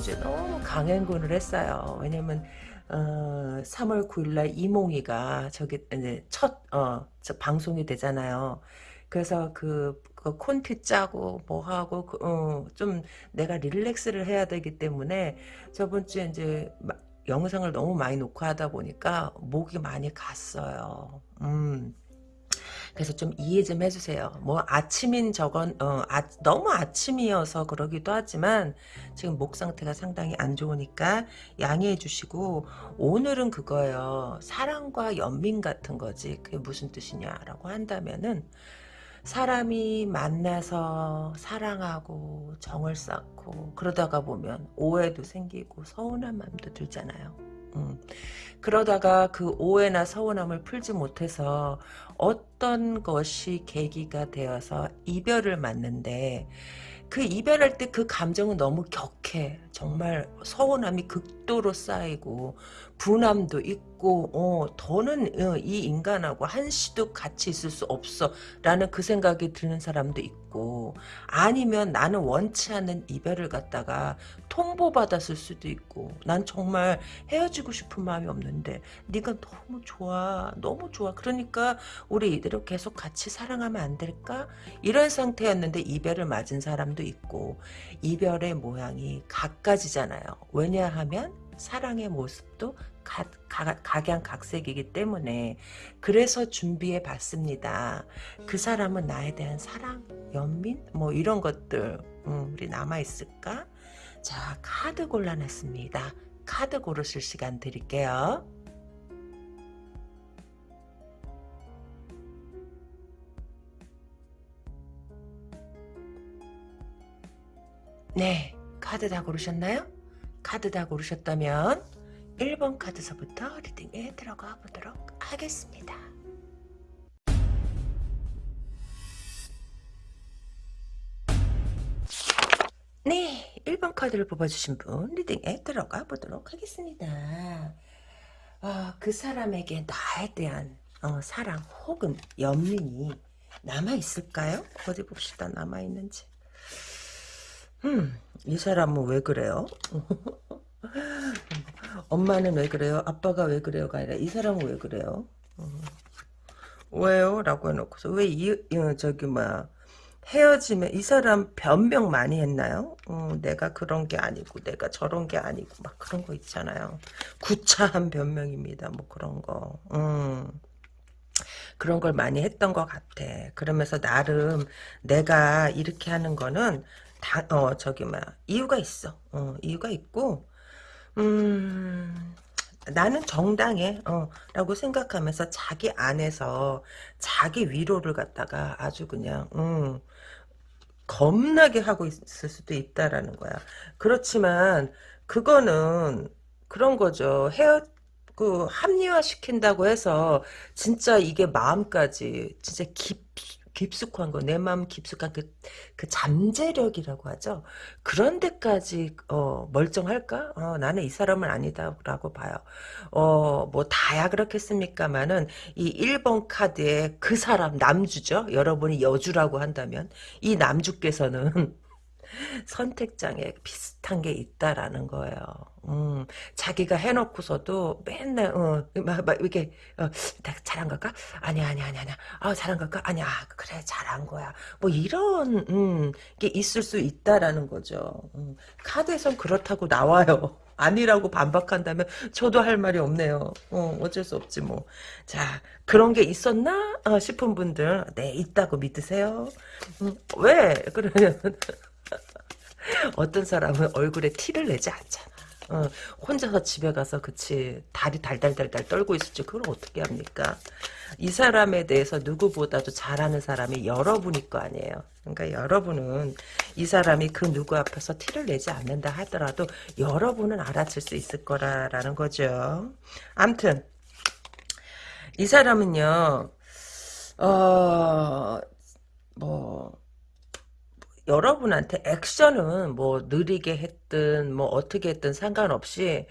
주에 너무 강행군을 했어요. 왜냐면 어, 3월 9일날 이몽이가 저기 이제 첫 어, 방송이 되잖아요. 그래서 그, 그 콘티 짜고 뭐 하고 그, 어, 좀 내가 릴렉스를 해야 되기 때문에 저번 주에 이제 마, 영상을 너무 많이 녹화하다 보니까 목이 많이 갔어요. 음. 그래서 좀 이해 좀 해주세요. 뭐 아침인 저건 어, 아, 너무 아침이어서 그러기도 하지만 지금 목 상태가 상당히 안 좋으니까 양해해 주시고 오늘은 그거예요. 사랑과 연민 같은 거지. 그게 무슨 뜻이냐라고 한다면은 사람이 만나서 사랑하고 정을 쌓고 그러다가 보면 오해도 생기고 서운한 마음도 들잖아요. 음. 그러다가 그 오해나 서운함을 풀지 못해서 어떤 것이 계기가 되어서 이별을 맞는데 그 이별할 때 그 감정은 너무 격해. 정말 서운함이 극도로 쌓이고 분함도 있고 어, 더는 어, 이 인간하고 한시도 같이 있을 수 없어 라는 그 생각이 드는 사람도 있고 아니면 나는 원치 않는 이별을 갖다가 통보받았을 수도 있고 난 정말 헤어지고 싶은 마음이 없는데 네가 너무 좋아 너무 좋아. 그러니까 우리 이대로 계속 같이 사랑하면 안 될까? 이런 상태였는데 이별을 맞은 사람도 있고 이별의 모양이 각가지잖아요. 왜냐하면 사랑의 모습도 각양각색이기 때문에 그래서 준비해 봤습니다. 그 사람은 나에 대한 사랑, 연민 뭐 이런 것들 음, 우리 남아있을까? 자 카드 골라냈습니다. 카드 고르실 시간 드릴게요. 네 카드 다 고르셨나요? 카드 다 고르셨다면 1번 카드서부터 리딩에 들어가 보도록 하겠습니다. 네, 1번 카드를 뽑아주신 분 리딩에 들어가 보도록 하겠습니다. 어, 그 사람에게 나에 대한 어, 사랑 혹은 연민이 남아있을까요? 어디 봅시다. 남아있는지. 음, 이 사람은 왜 그래요? 엄마는 왜 그래요? 아빠가 왜 그래요가 아니라 이 사람은 왜 그래요? 음. 왜요? 라고 해놓고서 왜 이, 저기 뭐 헤어지면 이 사람 변명 많이 했나요? 어, 내가 그런 게 아니고 내가 저런 게 아니고 막 그런 거 있잖아요. 구차한 변명입니다. 뭐 그런 거. 음. 그런 걸 많이 했던 것 같아. 그러면서 나름 내가 이렇게 하는 거는 다, 어, 저기, 뭐 이유가 있어. 어, 이유가 있고, 음, 나는 정당해, 어, 라고 생각하면서 자기 안에서 자기 위로를 갖다가 아주 그냥, 음, 겁나게 하고 있을 수도 있다라는 거야. 그렇지만, 그거는, 그런 거죠. 헤어, 그, 합리화 시킨다고 해서, 진짜 이게 마음까지, 진짜 깊, 깊숙한 거, 내 마음 깊숙한 그, 그 잠재력이라고 하죠. 그런 데까지, 어, 멀쩡할까? 어, 나는 이 사람은 아니다라고 봐요. 어, 뭐, 다야 그렇겠습니까만은, 이 1번 카드에 그 사람, 남주죠? 여러분이 여주라고 한다면, 이 남주께서는, 선택장애 비슷한 게 있다라는 거예요. 음, 자기가 해놓고서도 맨날 어, 막, 막 이렇게 어, 잘한 걸까? 아니야 아니야 아니야 아니야. 아 잘한 걸까? 아니야 그래 잘한 거야. 뭐 이런 음, 게 있을 수 있다라는 거죠. 음, 카드에선 그렇다고 나와요. 아니라고 반박한다면 저도 할 말이 없네요. 어, 어쩔 수 없지 뭐. 자 그런 게 있었나 어, 싶은 분들 네 있다고 믿으세요. 음, 왜 그러면 어떤 사람은 얼굴에 티를 내지 않잖아. 어, 혼자서 집에 가서 그치 다리 달달달달 떨고 있을지 그걸 어떻게 합니까? 이 사람에 대해서 누구보다도 잘하는 사람이 여러분일 거 아니에요. 그러니까 여러분은 이 사람이 그 누구 앞에서 티를 내지 않는다 하더라도 여러분은 알아챌 수 있을 거라라는 거죠. 암튼 이 사람은요. 어, 뭐 여러분한테 액션은 뭐 느리게 했든 뭐 어떻게 했든 상관없이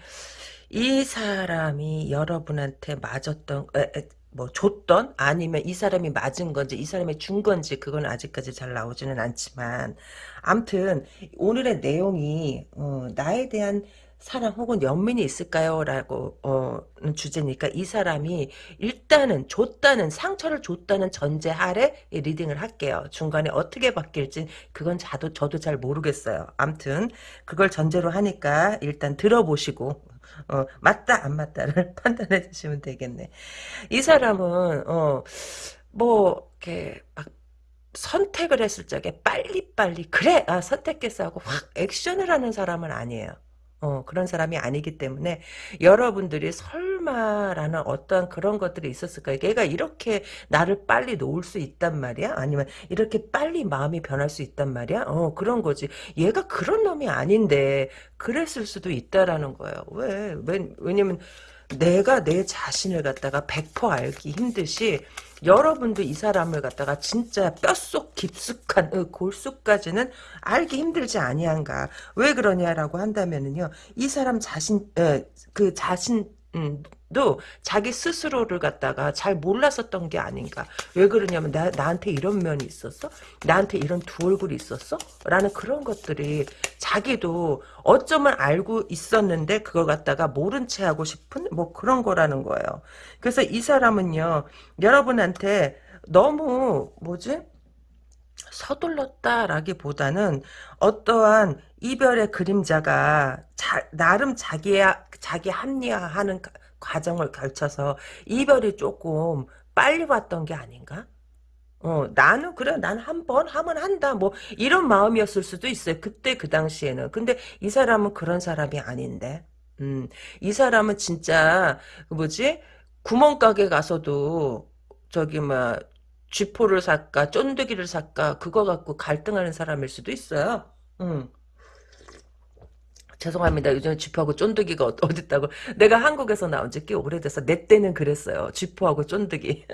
이 사람이 여러분한테 맞았던 에, 에, 뭐 줬던 아니면 이 사람이 맞은 건지 이 사람이 준 건지 그건 아직까지 잘 나오지는 않지만 암튼 오늘의 내용이 어, 나에 대한 사랑 혹은 연민이 있을까요? 라고 어, 주제니까 이 사람이 일단은 줬다는 상처를 줬다는 전제 하에 리딩을 할게요. 중간에 어떻게 바뀔지 그건 저도, 저도 잘 모르겠어요. 암튼 그걸 전제로 하니까 일단 들어보시고 어, 맞다 안 맞다를 판단해 주시면 되겠네. 이 사람은 어, 뭐 이렇게 막 선택을 했을 적에 빨리빨리 그래 아, 선택했어 하고 확 액션을 하는 사람은 아니에요. 어, 그런 사람이 아니기 때문에 여러분들이 설마라는 어떤 그런 것들이 있었을까요? 얘가 이렇게 나를 빨리 놓을 수 있단 말이야? 아니면 이렇게 빨리 마음이 변할 수 있단 말이야? 어, 그런 거지. 얘가 그런 놈이 아닌데 그랬을 수도 있다라는 거예요. 왜? 왜 왜냐면 내가 내 자신을 갖다가 100% 알기 힘듯이 여러분도 이 사람을 갖다가 진짜 뼛속 깊숙한 어, 골수까지는 알기 힘들지 아니한가. 왜 그러냐라고 한다면은요. 이 사람 자신 에, 그 자신 음, 도 자기 스스로를 갖다가 잘 몰랐었던 게 아닌가. 왜 그러냐면 나, 나한테 이런 면이 있었어? 나한테 이런 두 얼굴이 있었어? 라는 그런 것들이 자기도 어쩌면 알고 있었는데 그걸 갖다가 모른 채 하고 싶은 뭐 그런 거라는 거예요. 그래서 이 사람은요. 여러분한테 너무 뭐지? 서둘렀다라기보다는 어떠한 이별의 그림자가 자, 나름 자기야 자기 합리화하는 과정을 걸쳐서 이별이 조금 빨리 왔던 게 아닌가? 어, 나는 그래, 난 한 번 하면 한다. 뭐 이런 마음이었을 수도 있어요. 그때 그 당시에는. 근데 이 사람은 그런 사람이 아닌데. 음, 이 사람은 진짜 그 뭐지? 구멍가게 가서도 저기 뭐 쥐포를 살까 쫀득이를 살까 그거 갖고 갈등하는 사람일 수도 있어요. 음. 죄송합니다. 요즘 쥐포하고 쫀득이가 어- 어딨다고. 내가 한국에서 나온 지 꽤 오래돼서 내 때는 그랬어요. 쥐포하고 쫀득이.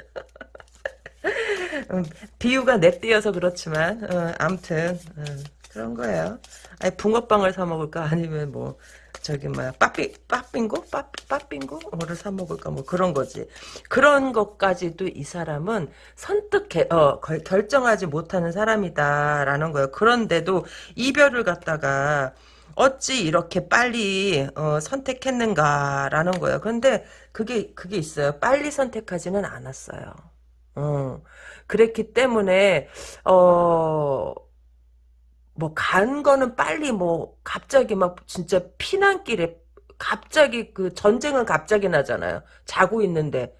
음, 비유가 내 때여서 그렇지만 어, 암튼 어, 그런 거예요. 아니 붕어빵을 사 먹을까 아니면 뭐 저기 뭐야 빠삐 빠빙고 빠 빠빙고 뭐를 사 먹을까 뭐 그런 거지. 그런 것까지도 이 사람은 선뜻 개, 어, 결- 결정하지 못하는 사람이다라는 거예요. 그런데도 이별을 갖다가 어찌 이렇게 빨리 어, 선택했는가라는 거예요. 그런데 그게 그게 있어요. 빨리 선택하지는 않았어요. 어, 그랬기 때문에 어, 뭐 간 거는 빨리 뭐 갑자기 막 진짜 피난길에 갑자기 그 전쟁은 갑자기 나잖아요. 자고 있는데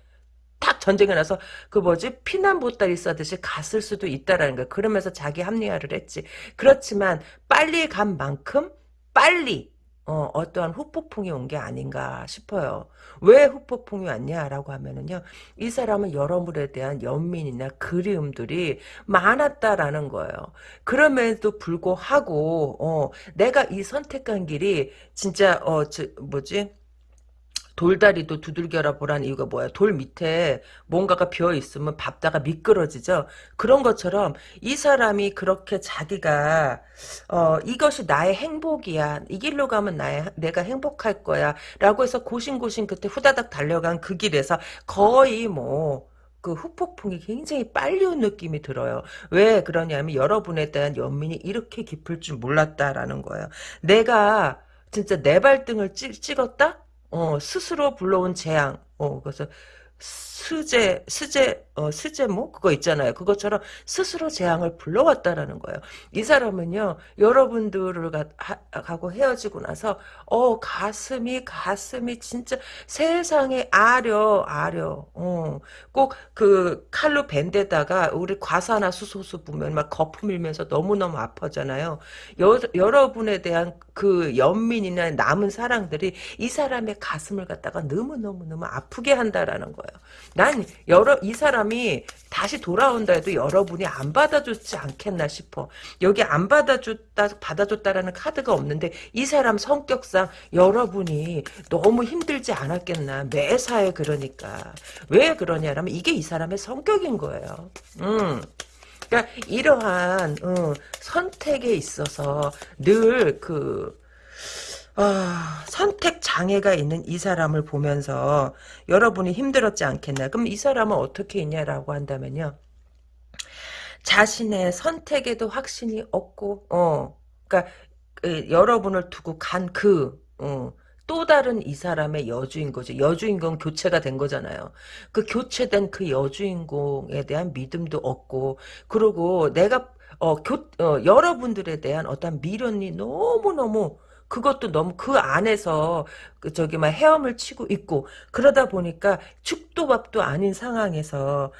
탁 전쟁이 나서 그 뭐지 피난 보따리 싸듯이 갔을 수도 있다라는 거야. 그러면서 자기 합리화를 했지. 그렇지만 빨리 간 만큼 빨리 어, 어떠한 후폭풍이 온 게 아닌가 싶어요. 왜 후폭풍이 왔냐라고 하면은요, 이 사람은 여러분에 대한 연민이나 그리움들이 많았다라는 거예요. 그럼에도 불구하고, 어, 내가 이 선택한 길이 진짜, 어, 저, 뭐지? 돌다리도 두들겨라 보란 이유가 뭐야? 돌 밑에 뭔가가 비어 있으면 밟다가 미끄러지죠. 그런 것처럼 이 사람이 그렇게 자기가 어 이것이 나의 행복이야. 이 길로 가면 나의 내가 행복할 거야라고 해서 고심고심 그때 후다닥 달려간 그 길에서 거의 뭐그 후폭풍이 굉장히 빨리 온 느낌이 들어요. 왜 그러냐면 여러분에 대한 연민이 이렇게 깊을 줄 몰랐다라는 거예요. 내가 진짜 내 발등을 찍, 찍었다? 어, 스스로 불러온 재앙. 어, 그래서 스제, 스제, 어, 스제모? 그거 있잖아요. 그것처럼 스스로 재앙을 불러왔다라는 거예요. 이 사람은요, 여러분들을 가, 하, 고 헤어지고 나서, 어, 가슴이, 가슴이 진짜 세상에 아려, 아려. 어, 꼭 그 칼로 벤 데다가 우리 과산화수소수 보면 막 거품 일면서 너무너무 아파잖아요. 여, 여러분에 대한 그 연민이나 남은 사랑들이 이 사람의 가슴을 갖다가 너무너무너무 아프게 한다라는 거예요. 난 여러 이 사람 이 다시 돌아온다 해도 여러분이 안 받아주지 않겠나 싶어. 여기 안 받아줬다 받아줬다라는 카드가 없는데 이 사람 성격상 여러분이 너무 힘들지 않았겠나 매사에 그러니까 왜 그러냐라면 이게 이 사람의 성격인 거예요. 음. 그러니까 이러한 어, 선택에 있어서 늘 그 아, 선택 장애가 있는 이 사람을 보면서 여러분이 힘들었지 않겠나? 그럼 이 사람은 어떻게 있냐라고 한다면요. 자신의 선택에도 확신이 없고, 어, 그러니까 그, 여러분을 두고 간 그, 어, 또 다른 이 사람의 여주인 거죠. 여주인공 교체가 된 거잖아요. 그 교체된 그 여주인공에 대한 믿음도 없고, 그리고 내가 어, 교, 어, 여러분들에 대한 어떤 미련이 너무너무 그것도 너무 그 안에서 그 저기 막 헤엄을 치고 있고 그러다 보니까 죽도 밥도 아닌 상황에서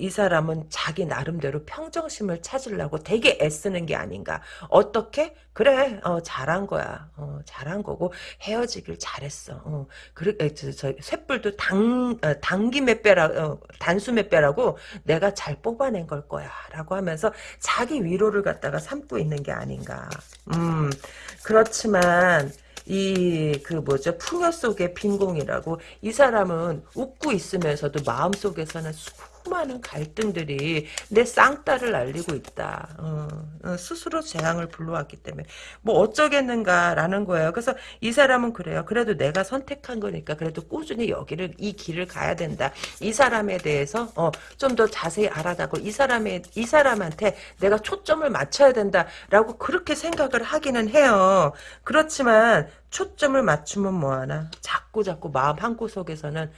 이 사람은 자기 나름대로 평정심을 찾으려고 되게 애쓰는 게 아닌가. 어떻게? 그래, 어, 잘한 거야. 어, 잘한 거고, 헤어지길 잘했어. 어, 그래, 저, 저, 쇳불도 당, 어, 몇 배라, 어, 단수 몇 배라고 내가 잘 뽑아낸 걸 거야. 라고 하면서 자기 위로를 갖다가 삼고 있는 게 아닌가. 음, 그렇지만, 이, 그 뭐죠, 풍요 속의 빈공이라고, 이 사람은 웃고 있으면서도 마음속에서는 수많은 갈등들이 내 쌍따를 날리고 있다. 어, 어, 스스로 재앙을 불러왔기 때문에 뭐 어쩌겠는가라는 거예요. 그래서 이 사람은 그래요. 그래도 내가 선택한 거니까 그래도 꾸준히 여기를 이 길을 가야 된다. 이 사람에 대해서 어, 좀 더 자세히 알아다고 이 사람의 이 사람한테 내가 초점을 맞춰야 된다라고 그렇게 생각을 하기는 해요. 그렇지만 초점을 맞추면 뭐하나 자꾸 자꾸 마음 한 구석에서는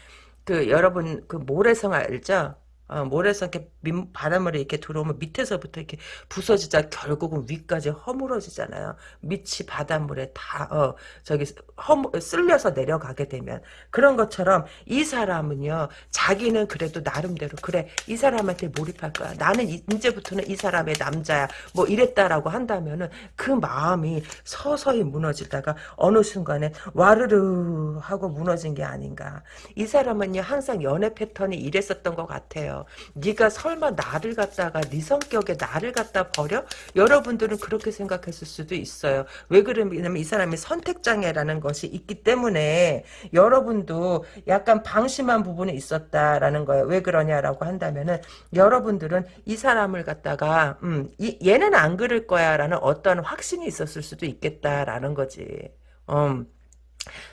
그 여러분 그 모래성 알죠? 어, 모래성 이렇게 민, 바닷물이 이렇게 들어오면 밑에서부터 이렇게 부서지자 결국은 위까지 허물어지잖아요. 밑이 바닷물에 다 어, 저기 허 쓸려서 내려가게 되면 그런 것처럼 이 사람은요 자기는 그래도 나름대로 그래 이 사람한테 몰입할 거야. 나는 이, 이제부터는 이 사람의 남자야. 뭐 이랬다라고 한다면은 그 마음이 서서히 무너지다가 어느 순간에 와르르 하고 무너진 게 아닌가. 이 사람은요 항상 연애 패턴이 이랬었던 것 같아요. 네가 설마 나를 갖다가 네 성격에 나를 갖다 버려? 여러분들은 그렇게 생각했을 수도 있어요. 왜 그러냐면 이 사람이 선택장애라는 것이 있기 때문에 여러분도 약간 방심한 부분이 있었다라는 거예요. 왜 그러냐라고 한다면은 여러분들은 이 사람을 갖다가 음, 이, 얘는 안 그럴 거야라는 어떤 확신이 있었을 수도 있겠다라는 거지. 음.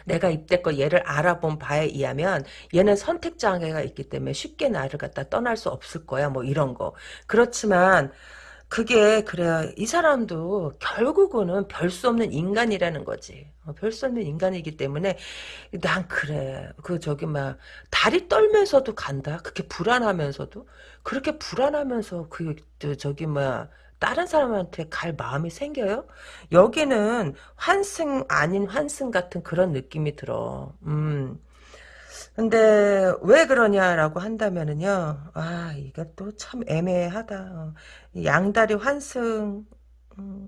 내가 이때껏 얘를 알아본 바에 의하면 얘는 선택장애가 있기 때문에 쉽게 나를 갖다 떠날 수 없을 거야 뭐 이런 거. 그렇지만 그게 그래요 이 사람도 결국은 별 수 없는 인간이라는 거지. 어, 별수 없는 인간이기 때문에 난 그래. 그 저기 막 다리 떨면서도 간다. 그렇게 불안하면서도. 그렇게 불안하면서 그 저기 막 다른 사람한테 갈 마음이 생겨요? 여기는 환승 아닌 환승 같은 그런 느낌이 들어. 음. 근데 왜 그러냐라고 한다면은요. 아, 이거 또참 애매하다. 어. 양다리 환승. 음.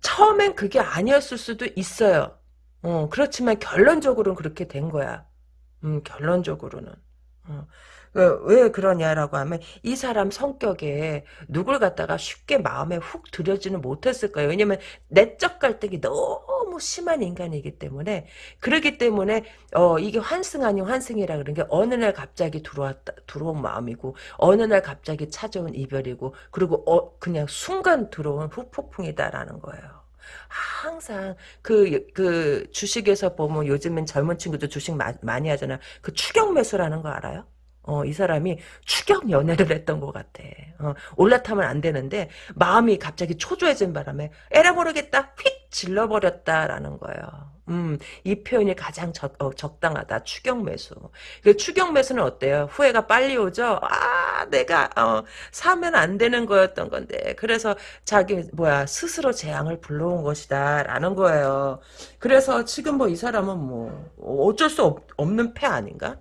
처음엔 그게 아니었을 수도 있어요. 어, 그렇지만 결론적으로는 그렇게 된 거야. 음, 결론적으로는. 어. 그, 왜 그러냐라고 하면 이 사람 성격에 누굴 갖다가 쉽게 마음에 훅 들여지는 못했을 거예요. 왜냐면 내적 갈등이 너무 심한 인간이기 때문에 그러기 때문에 어 이게 환승 아닌 환승이라 그런 게 어느 날 갑자기 들어왔다 들어온 마음이고 어느 날 갑자기 찾아온 이별이고 그리고 어 그냥 순간 들어온 후폭풍이다라는 거예요. 항상 그, 그 주식에서 보면 요즘엔 젊은 친구들 주식 마, 많이 하잖아. 그 추격 매수라는 거 알아요? 어, 이 사람이 추격 연애를 했던 것 같아. 어, 올라타면 안 되는데 마음이 갑자기 초조해진 바람에 에라 모르겠다 휙 질러버렸다라는 거예요. 음, 이 표현이 가장 적, 어, 적당하다. 추격 매수. 그 추격 매수는 어때요? 후회가 빨리 오죠? 아, 내가, 어, 사면 안 되는 거였던 건데. 그래서 자기, 뭐야, 스스로 재앙을 불러온 것이다. 라는 거예요. 그래서 지금 뭐 이 사람은 뭐, 어쩔 수 없, 없는 패 아닌가?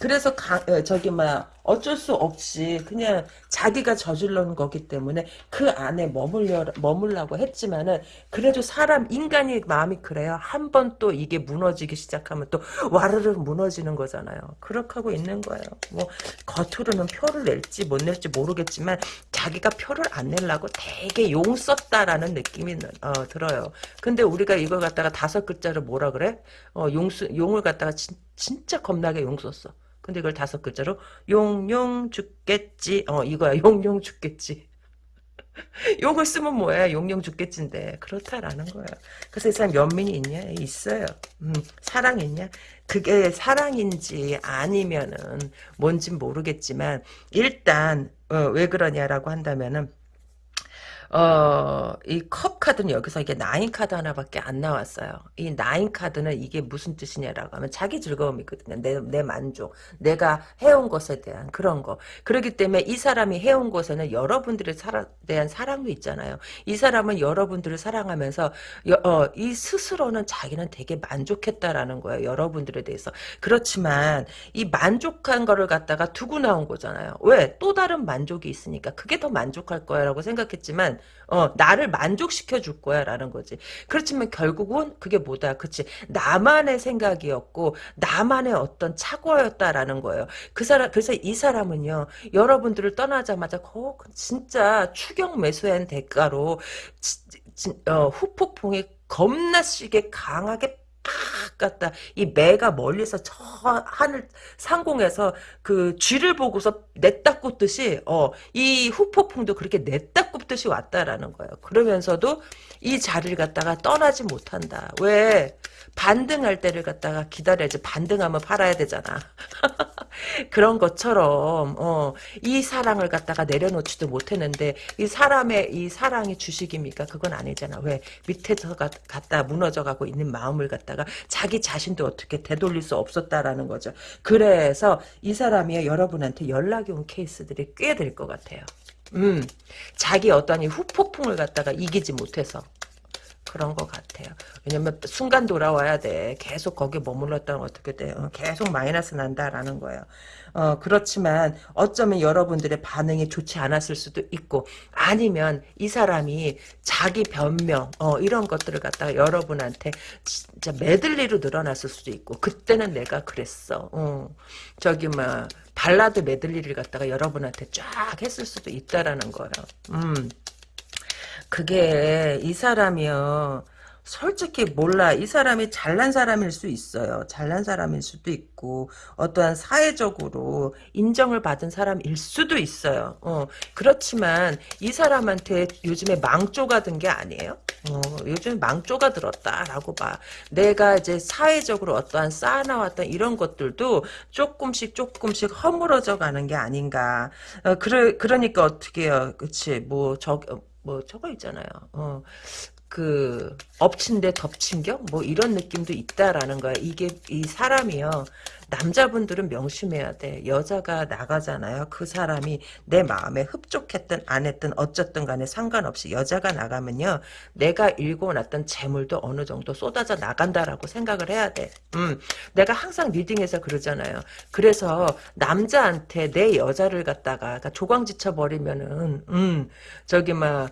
그래서 가, 어, 저기 막 어쩔 수 없이 그냥 자기가 저질러는 거기 때문에 그 안에 머물려 머물라고 했지만은 그래도 사람 인간이 마음이 그래요. 한 번 또 이게 무너지기 시작하면 또 와르르 무너지는 거잖아요. 그렇게 하고 있는 거예요. 뭐 겉으로는 표를 낼지 못 낼지 모르겠지만 자기가 표를 안 내려고 되게 용 썼다라는 느낌이 어, 들어요. 근데 우리가 이걸 갖다가 다섯 글자로 뭐라 그래? 어, 용수 용을 갖다가 진, 진짜 겁나게 용 썼어. 근데 이걸 다섯 글자로 용용 죽겠지. 어 이거야 용용 죽겠지. 용을 쓰면 뭐야 용용 죽겠진데 그렇다라는 거예요. 그래서 이 사람 연민이 있냐? 있어요. 음, 사랑 있냐? 그게 사랑인지 아니면은 뭔진 모르겠지만 일단 어, 왜 그러냐라고 한다면은 어, 이 컵 카드는 여기서 이게 나인 카드 하나밖에 안 나왔어요. 이 나인 카드는 이게 무슨 뜻이냐라고 하면 자기 즐거움이거든요. 내, 내 만족. 내가 해온 것에 대한 그런 거. 그렇기 때문에 이 사람이 해온 것에는 여러분들에 대한 사랑도 있잖아요. 이 사람은 여러분들을 사랑하면서 여, 어, 이 스스로는 자기는 되게 만족했다라는 거예요. 여러분들에 대해서. 그렇지만 이 만족한 거를 갖다가 두고 나온 거잖아요. 왜? 또 다른 만족이 있으니까. 그게 더 만족할 거야 라고 생각했지만 어, 나를 만족시켜 줄 거야, 라는 거지. 그렇지만 결국은 그게 뭐다. 그치. 나만의 생각이었고, 나만의 어떤 착오였다라는 거예요. 그 사람, 그래서 이 사람은요, 여러분들을 떠나자마자, 거, 진짜 추경 매수한 대가로, 지, 지, 어, 후폭풍이 겁나 시게 강하게 팍 갔다 이 매가 멀리서 저 하늘 상공에서 그 쥐를 보고서 냈다 꽂듯이 어 이 후폭풍도 그렇게 냈다 꽂듯이 왔다라는 거예요. 그러면서도 이 자리를 갖다가 떠나지 못한다. 왜? 반등할 때를 갖다가 기다려야지. 반등하면 팔아야 되잖아. 그런 것처럼 어, 이 사랑을 갖다가 내려놓지도 못했는데 이 사람의 이 사랑이 주식입니까? 그건 아니잖아. 왜 밑에서 갖다 무너져가고 있는 마음을 갖다가 자기 자신도 어떻게 되돌릴 수 없었다라는 거죠. 그래서 이 사람이 여러분한테 연락이 온 케이스들이 꽤 될 것 같아요. 음, 자기 이 후폭풍을 갖다가 이기지 못해서 그런 것 같아요. 왜냐면 순간 돌아와야 돼. 계속 거기에 머물렀다면 어떻게 돼요? 계속 마이너스 난다라는 거예요. 어, 그렇지만 어쩌면 여러분들의 반응이 좋지 않았을 수도 있고 아니면 이 사람이 자기 변명 어, 이런 것들을 갖다가 여러분한테 진짜 메들리로 늘어났을 수도 있고 그때는 내가 그랬어. 어, 저기 막 발라드 메들리를 갖다가 여러분한테 쫙 했을 수도 있다라는 거예요. 음. 그게 이 사람이요. 솔직히 몰라. 이 사람이 잘난 사람일 수 있어요. 잘난 사람일 수도 있고 어떠한 사회적으로 인정을 받은 사람일 수도 있어요. 어, 그렇지만 이 사람한테 요즘에 망조가 든 게 아니에요. 어, 요즘 망조가 들었다라고 봐. 내가 이제 사회적으로 어떠한 쌓아나왔던 이런 것들도 조금씩 조금씩 허물어져 가는 게 아닌가. 어, 그래, 그러니까 어떻게 해요. 그치. 뭐, 저, 뭐 저거 있잖아요. 어, 그 엎친 데 덮친 격 뭐 이런 느낌도 있다라는 거야. 이게 이 사람이요. 남자분들은 명심해야 돼. 여자가 나가잖아요. 그 사람이 내 마음에 흡족했든 안 했든 어쨌든 간에 상관없이 여자가 나가면요. 내가 읽어놨던 재물도 어느 정도 쏟아져 나간다라고 생각을 해야 돼. 음, 내가 항상 리딩에서 그러잖아요. 그래서 남자한테 내 여자를 갖다가 그러니까 조광지쳐 버리면은 음, 저기 막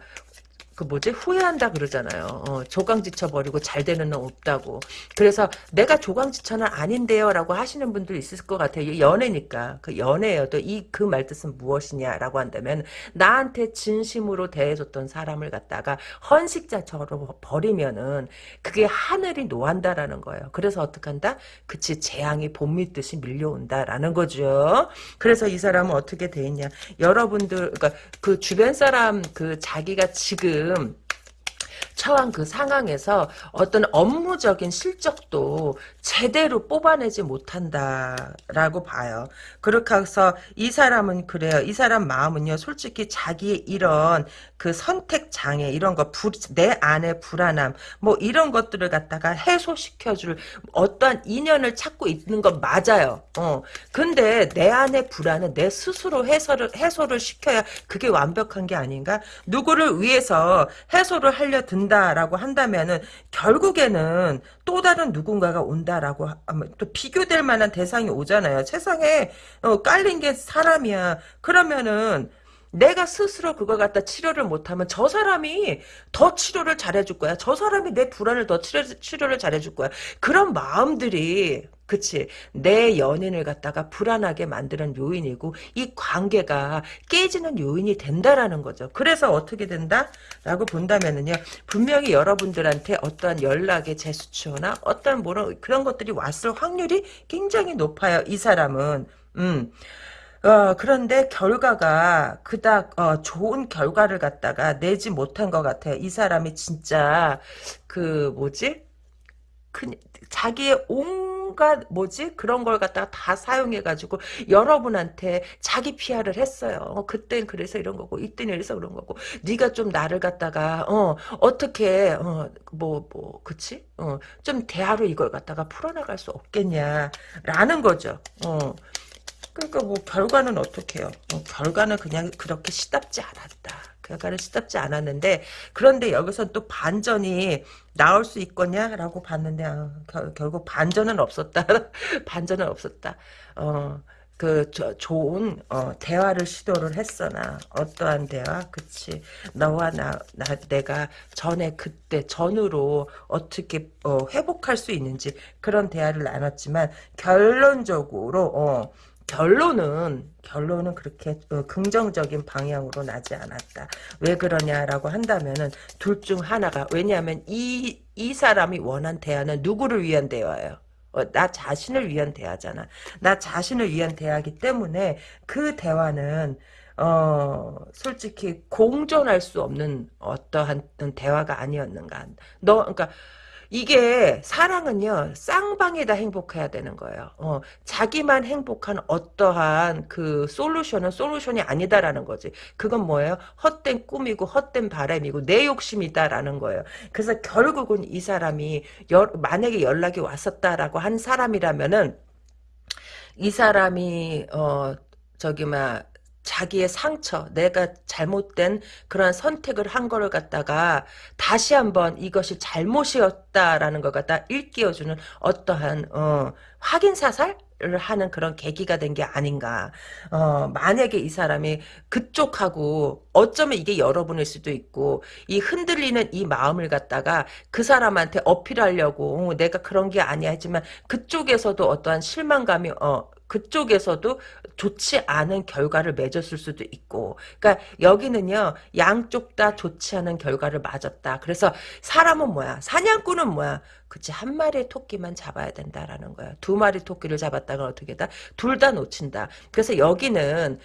그 뭐지 후회한다 그러잖아요. 어, 조강지쳐 버리고 잘 되는 놈 없다고. 그래서 내가 조강지쳐는 아닌데요라고 하시는 분들 있을 것 같아요. 연애니까 그 연애여도 이 그 말뜻은 무엇이냐라고 한다면 나한테 진심으로 대해줬던 사람을 갖다가 헌식자처럼 버리면은 그게 하늘이 노한다라는 거예요. 그래서 어떡한다? 그치 재앙이 봄 밑듯이 밀려온다라는 거죠. 그래서 이 사람은 어떻게 돼 있냐? 여러분들 그러니까 그 주변 사람 그 자기가 지금 지금 처한 그 상황에서 어떤 업무적인 실적도 제대로 뽑아내지 못한다라고 봐요. 그렇게 해서 이 사람은 그래요. 이 사람 마음은요. 솔직히 자기의 이런 그 선택 장애 이런 거 내 안에 불안함 뭐 이런 것들을 갖다가 해소시켜줄 어떠한 인연을 찾고 있는 건 맞아요. 어. 근데 내 안에 불안은 내 스스로 해소를 해소를 시켜야 그게 완벽한 게 아닌가? 누구를 위해서 해소를 하려 든다 라고 한다면은 결국에는 또 다른 누군가가 온다라고 하면 또 비교될 만한 대상이 오잖아요. 세상에 어, 깔린 게 사람이야. 그러면은 내가 스스로 그걸 갖다 치료를 못하면 저 사람이 더 치료를 잘해줄 거야. 저 사람이 내 불안을 더 치료, 치료를 잘해줄 거야. 그런 마음들이 그치 내 연인을 갖다가 불안하게 만드는 요인이고 이 관계가 깨지는 요인이 된다라는 거죠. 그래서 어떻게 된다? 라고 본다면은요. 분명히 여러분들한테 어떠한 연락의 제스처나 어떤 뭐런 그런 것들이 왔을 확률이 굉장히 높아요. 이 사람은 음. 어, 그런데 결과가 그닥 어, 좋은 결과를 갖다가 내지 못한 것 같아요. 이 사람이 진짜 그 뭐지? 그, 자기의 온갖 뭐지 그런 걸 갖다가 다 사용해가지고 여러분한테 자기 피아를 했어요. 어, 그땐 그래서 이런 거고 이때는 이래서 그런 거고 네가 좀 나를 갖다가 어 어떻게 어뭐뭐 뭐, 그치 어좀 대화로 이걸 갖다가 풀어나갈 수 없겠냐라는 거죠. 어. 그러니까 뭐 결과는 어떻게 해요? 어, 결과는 그냥 그렇게 시답지 않았다. 결과는 시답지 않았는데 그런데 여기서 또 반전이 나올 수 있겠냐라고 봤는데 아, 결, 결국 반전은 없었다. 반전은 없었다. 어. 그 저, 좋은 어, 대화를 시도를 했어나 어떠한 대화 그치 너와 나, 나 내가 전에 그때 전으로 어떻게 어, 회복할 수 있는지 그런 대화를 나눴지만 결론적으로 어, 결론은 결론은 그렇게 어, 긍정적인 방향으로 나지 않았다. 왜 그러냐라고 한다면은 둘 중 하나가 왜냐하면 이 이 사람이 원한 대화는 누구를 위한 대화예요? 어, 나 자신을 위한 대화잖아. 나 자신을 위한 대화기 때문에 그 대화는 어 솔직히 공존할 수 없는 어떠한 대화가 아니었는가. 너 그러니까 이게 사랑은요 쌍방이 다 행복해야 되는 거예요. 어, 자기만 행복한 어떠한 그 솔루션은 솔루션이 아니다라는 거지. 그건 뭐예요? 헛된 꿈이고 헛된 바람이고 내 욕심이다라는 거예요. 그래서 결국은 이 사람이 여, 만약에 연락이 왔었다라고 한 사람이라면은 이 사람이 어 저기 막 자기의 상처, 내가 잘못된 그런 선택을 한 거를 갖다가 다시 한번 이것이 잘못이었다라는 걸 갖다 일깨워주는 어떠한 어, 확인 사살? 을 하는 그런 계기가 된 게 아닌가. 어, 만약에 이 사람이 그쪽하고 어쩌면 이게 여러분일 수도 있고 이 흔들리는 이 마음을 갖다가 그 사람한테 어필하려고 어, 내가 그런 게 아니야 하지만 그쪽에서도 어떠한 실망감이 어, 그쪽에서도 좋지 않은 결과를 맺었을 수도 있고. 그러니까 여기는요 양쪽 다 좋지 않은 결과를 맞았다. 그래서 사람은 뭐야? 사냥꾼은 뭐야 그치 한 마리의 토끼만 잡아야 된다라는 거야 두 마리 토끼를 잡았다가 어떻게 다 둘 다 놓친다 그래서 여기는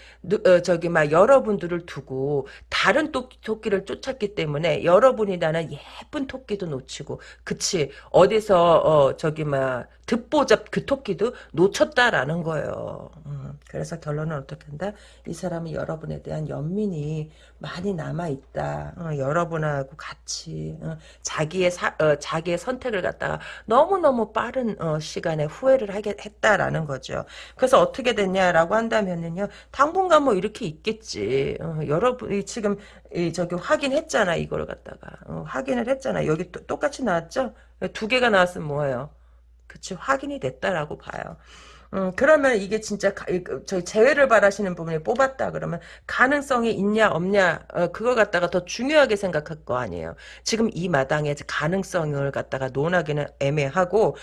어, 저기 막 여러분들을 두고 다른 토끼, 토끼를 쫓았기 때문에 여러분이라는 예쁜 토끼도 놓치고 그치 어디서 어 저기 막 듣보잡 그 토끼도 놓쳤다라는 거예요. 음, 그래서 결론은 어떻게 한다? 이 사람은 여러분에 대한 연민이 많이 남아있다. 어, 여러분하고 같이 어, 자기의 사, 어, 자기의 선택을 갖다가 너무너무 빠른 어, 시간에 후회를 하게 했다라는 거죠. 그래서 어떻게 됐냐라고 한다면은요. 당분간 뭐 이렇게 있겠지. 어, 여러분이 지금 이 저기 확인했잖아. 이걸 갖다가. 어, 확인을 했잖아. 여기 또, 똑같이 나왔죠? 두 개가 나왔으면 뭐예요? 그치 확인이 됐다라고 봐요. 음, 그러면 이게 진짜 그, 저희 재회를 바라시는 부분이 뽑았다 그러면 가능성이 있냐 없냐 어, 그걸 갖다가 더 중요하게 생각할 거 아니에요. 지금 이 마당에 가능성을 갖다가 논하기는 애매하고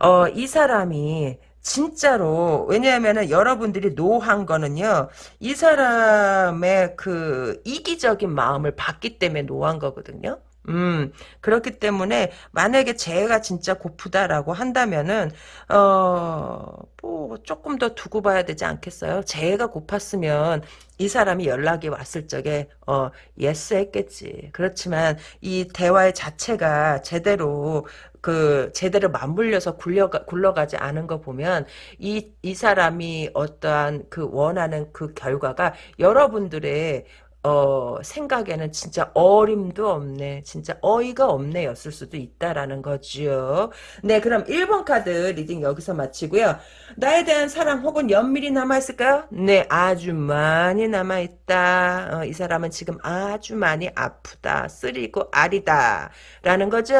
어, 이 사람이 진짜로 왜냐하면은 여러분들이 노한 거는요 이 사람의 그 이기적인 마음을 봤기 때문에 노한 거거든요. 음, 그렇기 때문에, 만약에 재회가 진짜 고프다라고 한다면은, 어, 뭐, 조금 더 두고 봐야 되지 않겠어요? 재해가 고팠으면, 이 사람이 연락이 왔을 적에, 어, yes 했겠지. 그렇지만, 이 대화의 자체가 제대로, 그, 제대로 맞물려서 굴려가, 굴러가지 않은 거 보면, 이, 이 사람이 어떠한 그 원하는 그 결과가 여러분들의 어, 생각에는 진짜 어림도 없네. 진짜 어이가 없네 였을 수도 있다라는 거죠. 네, 그럼 1번 카드 리딩 여기서 마치고요. 나에 대한 사랑 혹은 연민이 남아있을까요? 네, 아주 많이 남아있다. 어, 이 사람은 지금 아주 많이 아프다. 쓰리고 아리다. 라는 거죠.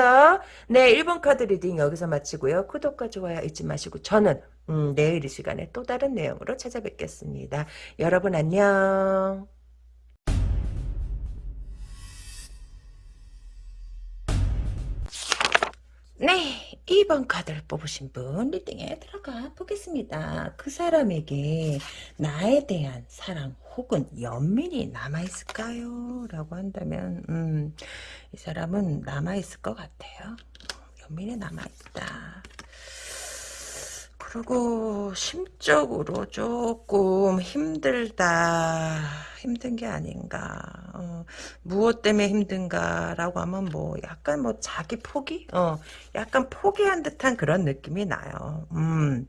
네, 1번 카드 reading 여기서 마치고요. 구독과 좋아요 잊지 마시고 저는 음, 내일 이 시간에 또 다른 내용으로 찾아뵙겠습니다. 여러분 안녕. 네, 2번 카드를 뽑으신 분 리딩에 들어가 보겠습니다. 그 사람에게 나에 대한 사랑 혹은 연민이 남아있을까요? 라고 한다면 음, 이 사람은 남아있을 것 같아요. 연민이 남아있다. 그리고 심적으로 조금 힘들다 힘든 게 아닌가. 어, 무엇 때문에 힘든가라고 하면 뭐 약간 뭐 자기 포기? 어 약간 포기한 듯한 그런 느낌이 나요. 음.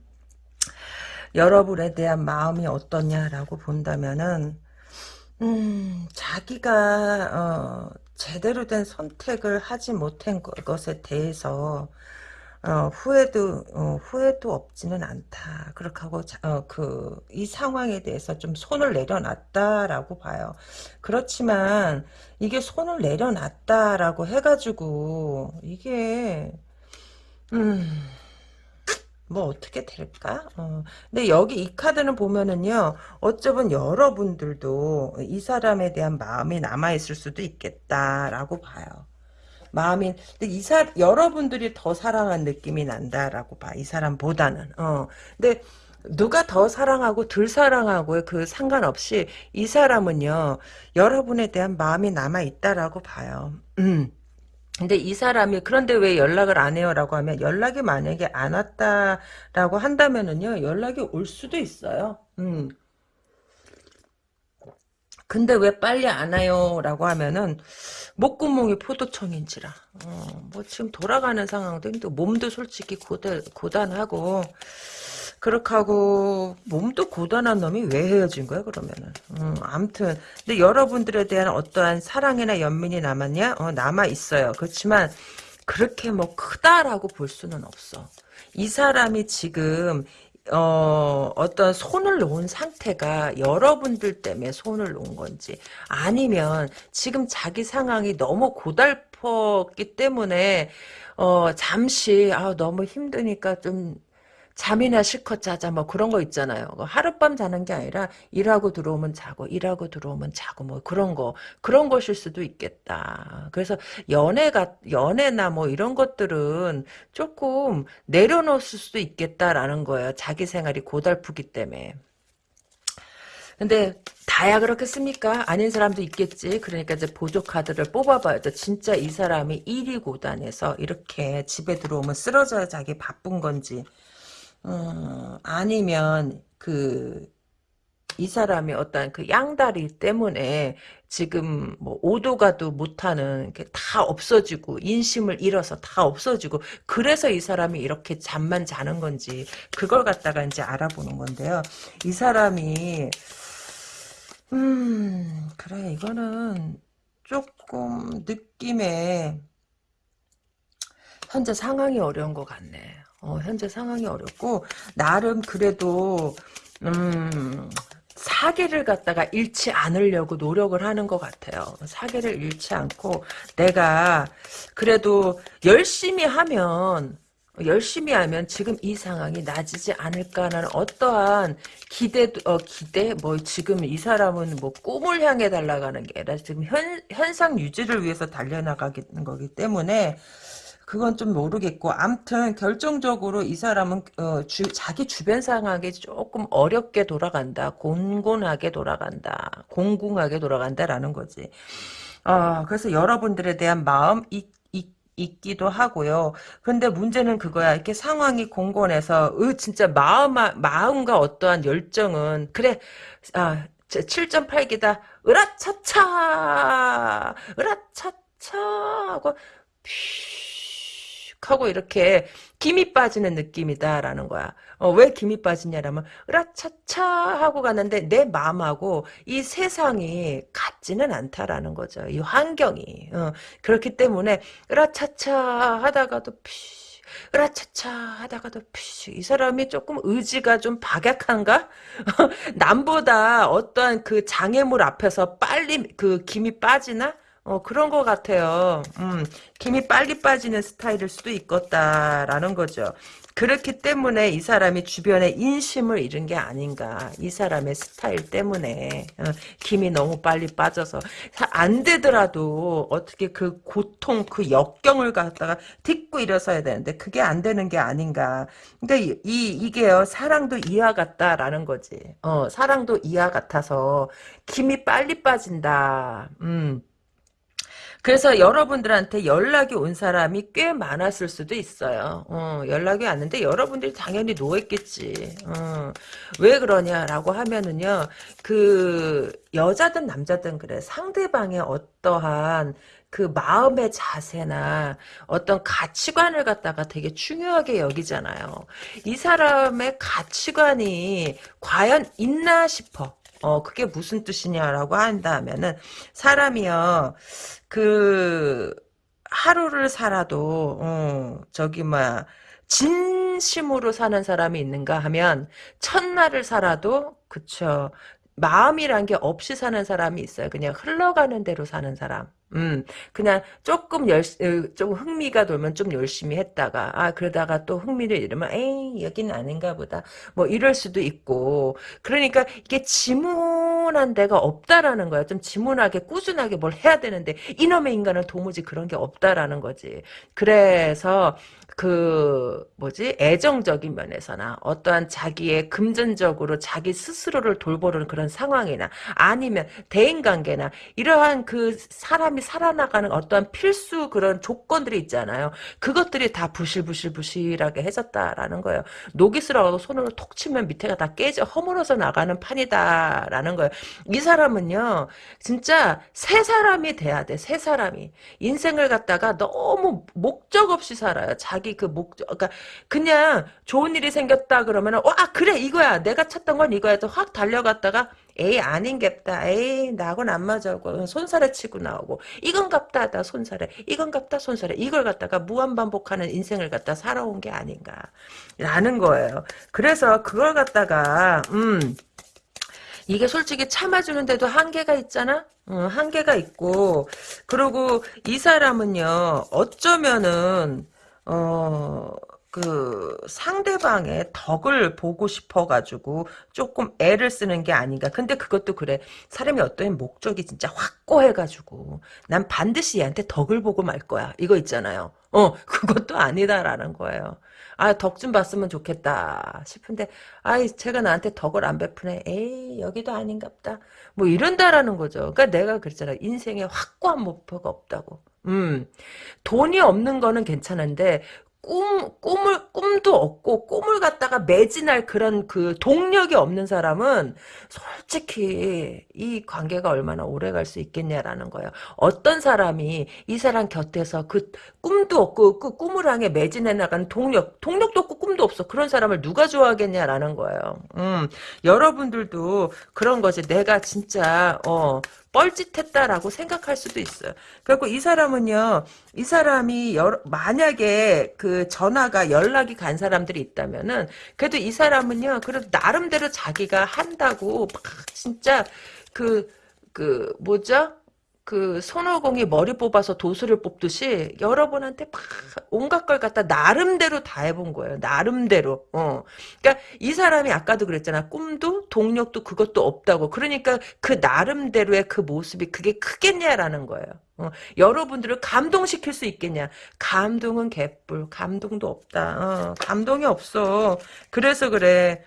여러분에 대한 마음이 어떠냐라고 본다면은 음 자기가 어 제대로 된 선택을 하지 못한 것에 대해서 어, 후회도 어, 후회도 없지는 않다. 그렇게 하고 어, 그 이 상황에 대해서 좀 손을 내려놨다라고 봐요. 그렇지만 이게 손을 내려놨다라고 해가지고 이게 음. 뭐 어떻게 될까? 어. 근데 여기 이 카드는 보면은요. 어쩌면 여러분들도 이 사람에 대한 마음이 남아있을 수도 있겠다라고 봐요. 마음이 근데 이 사, 여러분들이 더 사랑한 느낌이 난다라고 봐. 이 사람보다는. 어. 근데 누가 더 사랑하고 덜 사랑하고의 그 상관없이 이 사람은요. 여러분에 대한 마음이 남아 있다라고 봐요. 음. 근데 이 사람이 그런데 왜 연락을 안 해요라고 하면 연락이 만약에 안 왔다라고 한다면은요. 연락이 올 수도 있어요. 음. 근데 왜 빨리 안 와요 라고 하면은 목구멍이 포도청인지라. 어, 뭐 지금 돌아가는 상황도 힘들고 몸도 솔직히 고단, 고단하고 그렇게 하고 몸도 고단한 놈이 왜 헤어진 거야 그러면은? 음, 암튼. 근데 여러분들에 대한 어떠한 사랑이나 연민이 남았냐? 어, 남아 있어요. 그렇지만 그렇게 뭐 크다라고 볼 수는 없어. 이 사람이 지금 어, 어떤 손을 놓은 상태가 여러분들 때문에 손을 놓은 건지 아니면 지금 자기 상황이 너무 고달팠기 때문에 어, 잠시 아, 너무 힘드니까 좀 잠이나 실컷 자자 뭐 그런 거 있잖아요. 그 하룻밤 자는 게 아니라 일하고 들어오면 자고 일하고 들어오면 자고 뭐 그런 거 그런 것일 수도 있겠다. 그래서 연애가 연애나 뭐 이런 것들은 조금 내려놓을 수도 있겠다라는 거예요. 자기 생활이 고달프기 때문에. 근데 다야 그렇겠습니까? 아닌 사람도 있겠지. 그러니까 이제 보조 카드를 뽑아봐야죠. 진짜 이 사람이 일이 고단해서 이렇게 집에 들어오면 쓰러져야 자기 바쁜 건지 어, 아니면 그 이 사람이 어떤 그 양다리 때문에 지금 뭐 오도 가도 못하는 게 다 없어지고 인심을 잃어서 다 없어지고 그래서 이 사람이 이렇게 잠만 자는 건지 그걸 갖다가 이제 알아보는 건데요. 이 사람이 음 그래 이거는 조금 느낌에 현재 상황이 어려운 것 같네. 어, 현재 상황이 어렵고 나름 그래도 음, 사기를 갖다가 잃지 않으려고 노력을 하는 것 같아요. 사기를 잃지 않고 내가 그래도 열심히 하면 열심히 하면 지금 이 상황이 나아지지 않을까라는 어떠한 기대, 어, 기대, 뭐, 지금 이 사람은 뭐, 꿈을 향해 달려가는 게 아니라 지금 현, 현상 유지를 위해서 달려나가는 거기 때문에, 그건 좀 모르겠고 암튼 결정적으로 이 사람은 어, 주, 자기 주변 상황이 조금 어렵게 돌아간다. 곤곤하게 돌아간다. 공공하게 돌아간다라는 거지. 어, 그래서 여러분들에 대한 마음 이, 있기도 하고요. 근데 문제는 그거야. 이렇게 상황이 공곤해서 으 진짜 마음 마음과 어떠한 열정은 그래 아 7.8기다. 으라차차 으라차차 하고 하고 이렇게 김이 빠지는 느낌이다라는 거야. 어, 왜 김이 빠지냐라면 으라차차 하고 가는데 내 마음하고 이 세상이 같지는 않다라는 거죠. 이 환경이. 어, 그렇기 때문에 으라차차 하다가도 피 으라차차 하다가도 피, 이 사람이 조금 의지가 좀 박약한가? 남보다 어떠한 그 장애물 앞에서 빨리 그 김이 빠지나? 어, 그런 것 같아요. 음, 김이 빨리 빠지는 스타일일 수도 있겠다라는 거죠. 그렇기 때문에 이 사람이 주변에 인심을 잃은 게 아닌가. 이 사람의 스타일 때문에. 어, 김이 너무 빨리 빠져서. 안 되더라도 어떻게 그 고통, 그 역경을 갖다가 딛고 일어서야 되는데 그게 안 되는 게 아닌가. 그러니까 이, 이게요. 사랑도 이와 같다라는 거지. 어, 사랑도 이와 같아서 김이 빨리 빠진다. 음. 그래서 여러분들한테 연락이 온 사람이 꽤 많았을 수도 있어요. 어, 연락이 왔는데 여러분들이 당연히 노했겠지. 어, 왜 그러냐라고 하면은요, 그 여자든 남자든 그래 상대방의 어떠한 그 마음의 자세나 어떤 가치관을 갖다가 되게 중요하게 여기잖아요. 이 사람의 가치관이 과연 있나 싶어. 어, 그게 무슨 뜻이냐라고 한다면은, 사람이요, 그, 하루를 살아도, 어, 저기, 뭐야, 진심으로 사는 사람이 있는가 하면, 첫날을 살아도, 그쵸. 마음이란 게 없이 사는 사람이 있어요. 그냥 흘러가는 대로 사는 사람. 음, 그냥 조금 열, 어, 좀 흥미가 돌면 좀 열심히 했다가, 아, 그러다가 또 흥미를 잃으면, 에이, 여기는 아닌가 보다. 뭐, 이럴 수도 있고. 그러니까 이게 지문한 데가 없다라는 거야. 좀 지문하게, 꾸준하게 뭘 해야 되는데, 이놈의 인간은 도무지 그런 게 없다라는 거지. 그래서, 그 뭐지 애정적인 면에서나 어떠한 자기의 금전적으로 자기 스스로를 돌보는 그런 상황이나 아니면 대인관계나 이러한 그 사람이 살아나가는 어떠한 필수 그런 조건들이 있잖아요. 그것들이 다 부실부실부실하게 해졌다라는 거예요. 슬어가고 손으로 톡 치면 밑에가 다 깨져 허물어서 나가는 판이다라는 거예요. 이 사람은요 진짜 새 사람이 돼야 돼. 새 사람이 인생을 갖다가 너무 목적 없이 살아요. 자기 그 목적, 그러니까 그냥 좋은 일이 생겼다 그러면은 와 그래 이거야. 내가 찾던 건 이거야 또확 달려갔다가 에이 아닌겠다. 에이 나하고는 안 맞아고 손살에 치고 나오고 이건 갑다 하다 손살에. 이건 갑다 손살에. 이걸 갖다가 무한반복하는 인생을 갖다 살아온 게 아닌가. 라는 거예요. 그래서 그걸 갖다가 음 이게 솔직히 참아주는데도 한계가 있잖아? 어, 한계가 있고. 그리고 이 사람은요 어쩌면은 어, 그 상대방의 덕을 보고 싶어가지고 조금 애를 쓰는 게 아닌가. 근데 그것도 그래. 사람이 어떤 목적이 진짜 확고해가지고 난 반드시 얘한테 덕을 보고 말 거야. 이거 있잖아요. 어, 그것도 아니다라는 거예요. 아, 덕 좀 봤으면 좋겠다 싶은데, 아이, 제가 나한테 덕을 안 베푸네. 에이, 여기도 아닌갑다. 뭐 이런다라는 거죠. 그러니까 내가 그랬잖아. 인생에 확고한 목표가 없다고. 음, 돈이 없는 거는 괜찮은데 꿈, 꿈을, 꿈도 없고, 꿈을 갖다가 매진할 그런 그 동력이 없는 사람은 솔직히 이 관계가 얼마나 오래 갈 수 있겠냐라는 거예요. 어떤 사람이 이 사람 곁에서 그 꿈도 없고, 그 꿈을 향해 매진해 나가는 동력, 동력도 없고 꿈도 없어. 그런 사람을 누가 좋아하겠냐라는 거예요. 음, 여러분들도 그런 거지. 내가 진짜, 어, 뻘짓했다라고 생각할 수도 있어요. 그리고 이 사람은요, 이 사람이 여러, 만약에 그 전화가 연락이 간 사람들이 있다면은 그래도 이 사람은요, 그래도 나름대로 자기가 한다고 막 진짜 그그 뭐죠? 그 손오공이 머리 뽑아서 도수를 뽑듯이 여러분한테 막 온갖 걸 갖다 나름대로 다 해본 거예요. 나름대로. 어. 그러니까 이 사람이 아까도 그랬잖아. 꿈도 동력도 그것도 없다고. 그러니까 그 나름대로의 그 모습이 그게 크겠냐라는 거예요. 어. 여러분들을 감동시킬 수 있겠냐? 감동은 개뿔. 감동도 없다. 어. 감동이 없어. 그래서 그래.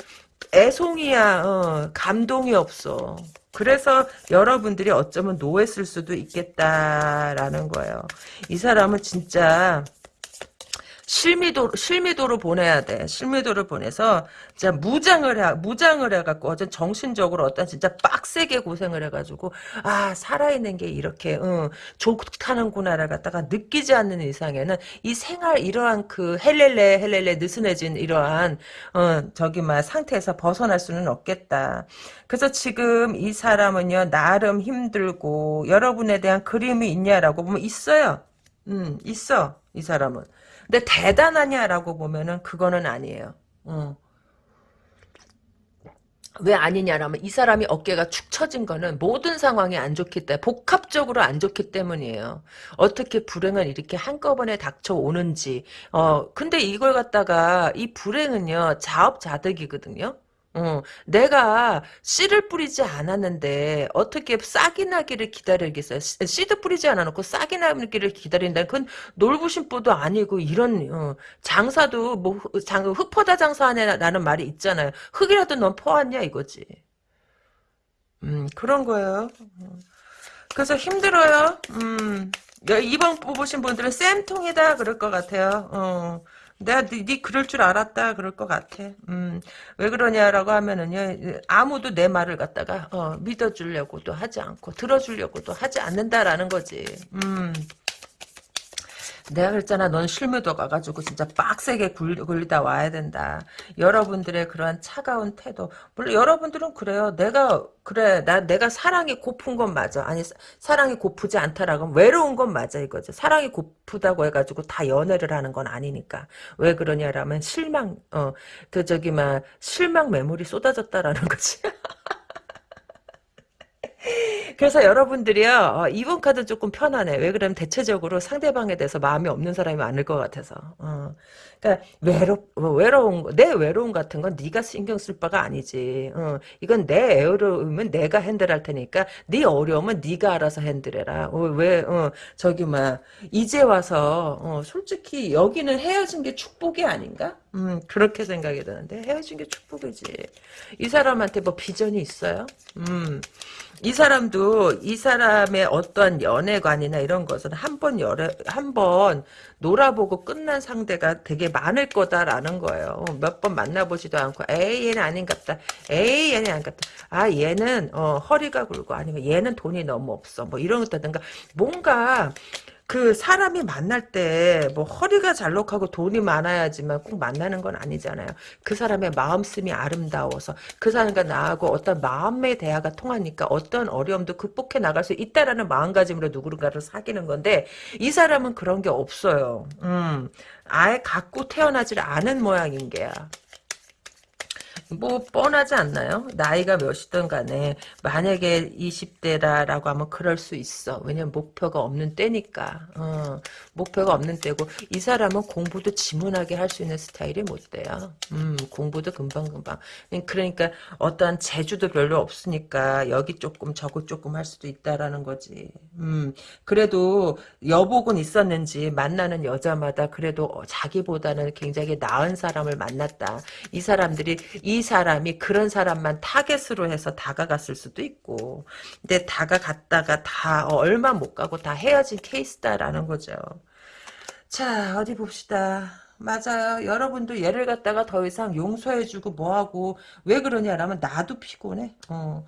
애송이야. 어. 감동이 없어. 그래서 여러분들이 어쩌면 노했을 수도 있겠다라는 거예요. 이 사람은 진짜 실미도 실미도로 보내야 돼. 실미도를 보내서 진짜 무장을 해 무장을 해갖고 어떤 정신적으로 어떤 진짜 빡세게 고생을 해가지고 아 살아있는 게 이렇게 응, 좋다는구나를 갖다가 느끼지 않는 이상에는 이 생활 이러한 그 헬렐레 헬렐레 느슨해진 이러한 어, 저기 막 상태에서 벗어날 수는 없겠다. 그래서 지금 이 사람은요 나름 힘들고 여러분에 대한 그림이 있냐라고 보면 있어요. 음 있어 이 사람은. 근데 대단하냐라고 보면은 그거는 아니에요. 어. 왜 아니냐라면 이 사람이 어깨가 축 처진 거는 모든 상황이 안 좋기 때문에 복합적으로 안 좋기 때문이에요. 어떻게 불행은 이렇게 한꺼번에 닥쳐오는지 어 근데 이걸 갖다가 이 불행은요 자업자득이거든요. 어, 내가 씨를 뿌리지 않았는데 어떻게 싹이 나기를 기다리겠어요? 씨도 뿌리지 않아놓고 싹이 나기를 기다린다. 그건 놀부심보도 아니고 이런 어, 장사도 뭐 장, 흙 퍼다 장사하냐라는 말이 있잖아요. 흙이라도 넌 퍼왔냐 이거지. 음 그런 거예요. 그래서 힘들어요. 음 이번 뽑으신 분들은 쌤통이다 그럴 것 같아요. 어. 내가 네, 네 그럴 줄 알았다 그럴 것 같아. 음, 왜 그러냐라고 하면은요 아무도 내 말을 갖다가 어, 믿어주려고도 하지 않고 들어주려고도 하지 않는다라는 거지. 음. 내가 그랬잖아. 넌 실무도 가가지고 진짜 빡세게 굴, 리다 와야 된다. 여러분들의 그러한 차가운 태도. 물론 여러분들은 그래요. 내가 그래 나 내가 사랑이 고픈 건 맞아. 아니 사랑이 고프지 않다라고 외로운 건 맞아 이거죠. 사랑이 고프다고 해가지고 다 연애를 하는 건 아니니까. 왜 그러냐라면 실망 어그 저기 막 실망 매물이 쏟아졌다라는 거지. 그래서 여러분들이요 어, 이번 카드 조금 편하네. 왜 그러면 대체적으로 상대방에 대해서 마음이 없는 사람이 많을 것 같아서. 어. 그러니까 외로 뭐 외로운 내 외로움 같은 건 네가 신경 쓸 바가 아니지. 어. 이건 내 애로움은 내가 핸들할 테니까 네 어려움은 네가 알아서 핸들해라. 어, 왜 어, 저기 막 이제 와서 어, 솔직히 여기는 헤어진 게 축복이 아닌가? 음, 그렇게 생각이 드는데 헤어진 게 축복이지. 이 사람한테 뭐 비전이 있어요? 음. 이 사람도 이 사람의 어떠한 연애관이나 이런 것은 한 번 열애 한번 놀아보고 끝난 상대가 되게 많을 거다라는 거예요. 몇 번 만나보지도 않고 에이 얘는 아닌갑다. 에이 얘는 아닌갑다. 아 얘는 어, 허리가 굵고 아니면 얘는 돈이 너무 없어. 뭐 이런 것다든가 뭔가 그 사람이 만날 때 뭐 허리가 잘록하고 돈이 많아야지만 꼭 만나는 건 아니잖아요. 그 사람의 마음씀이 아름다워서 그 사람과 나하고 어떤 마음의 대화가 통하니까 어떤 어려움도 극복해 나갈 수 있다라는 마음가짐으로 누군가를 사귀는 건데 이 사람은 그런 게 없어요. 음, 아예 갖고 태어나질 않은 모양인 게야. 뭐 뻔하지 않나요? 나이가 몇이든 간에 만약에 20대라라고 하면 그럴 수 있어. 왜냐면 목표가 없는 때니까. 어, 목표가 없는 때고 이 사람은 공부도 지문하게 할 수 있는 스타일이 못 돼요. 음, 공부도 금방금방. 그러니까 어떠한 재주도 별로 없으니까 여기 조금 저거 조금 할 수도 있다라는 거지. 음, 그래도 여복은 있었는지 만나는 여자마다 그래도 자기보다는 굉장히 나은 사람을 만났다. 이 사람들이 이 사람이 그런 사람만 타겟으로 해서 다가갔을 수도 있고 근데 다가갔다가 다 어, 얼마 못 가고 다 헤어진 케이스다라는 거죠. 자 어디 봅시다. 맞아요. 여러분도 얘를 갖다가 더 이상 용서해주고 뭐하고 왜 그러냐라면 나도 피곤해. 어.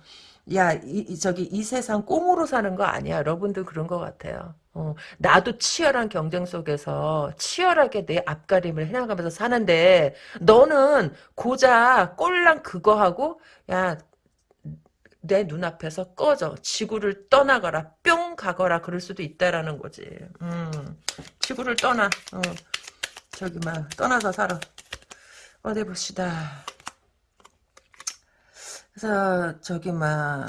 야, 이, 이, 저기 이 세상 꽁으로 사는 거 아니야. 여러분도 그런 것 같아요. 어, 나도 치열한 경쟁 속에서 치열하게 내 앞가림을 해나가면서 사는데 너는 고작 꼴랑 그거 하고 야 내 눈앞에서 꺼져. 지구를 떠나거라. 뿅 가거라. 그럴 수도 있다라는 거지. 음, 지구를 떠나. 어, 저기 막 떠나서 살아. 어디 봅시다 그래서 저기 막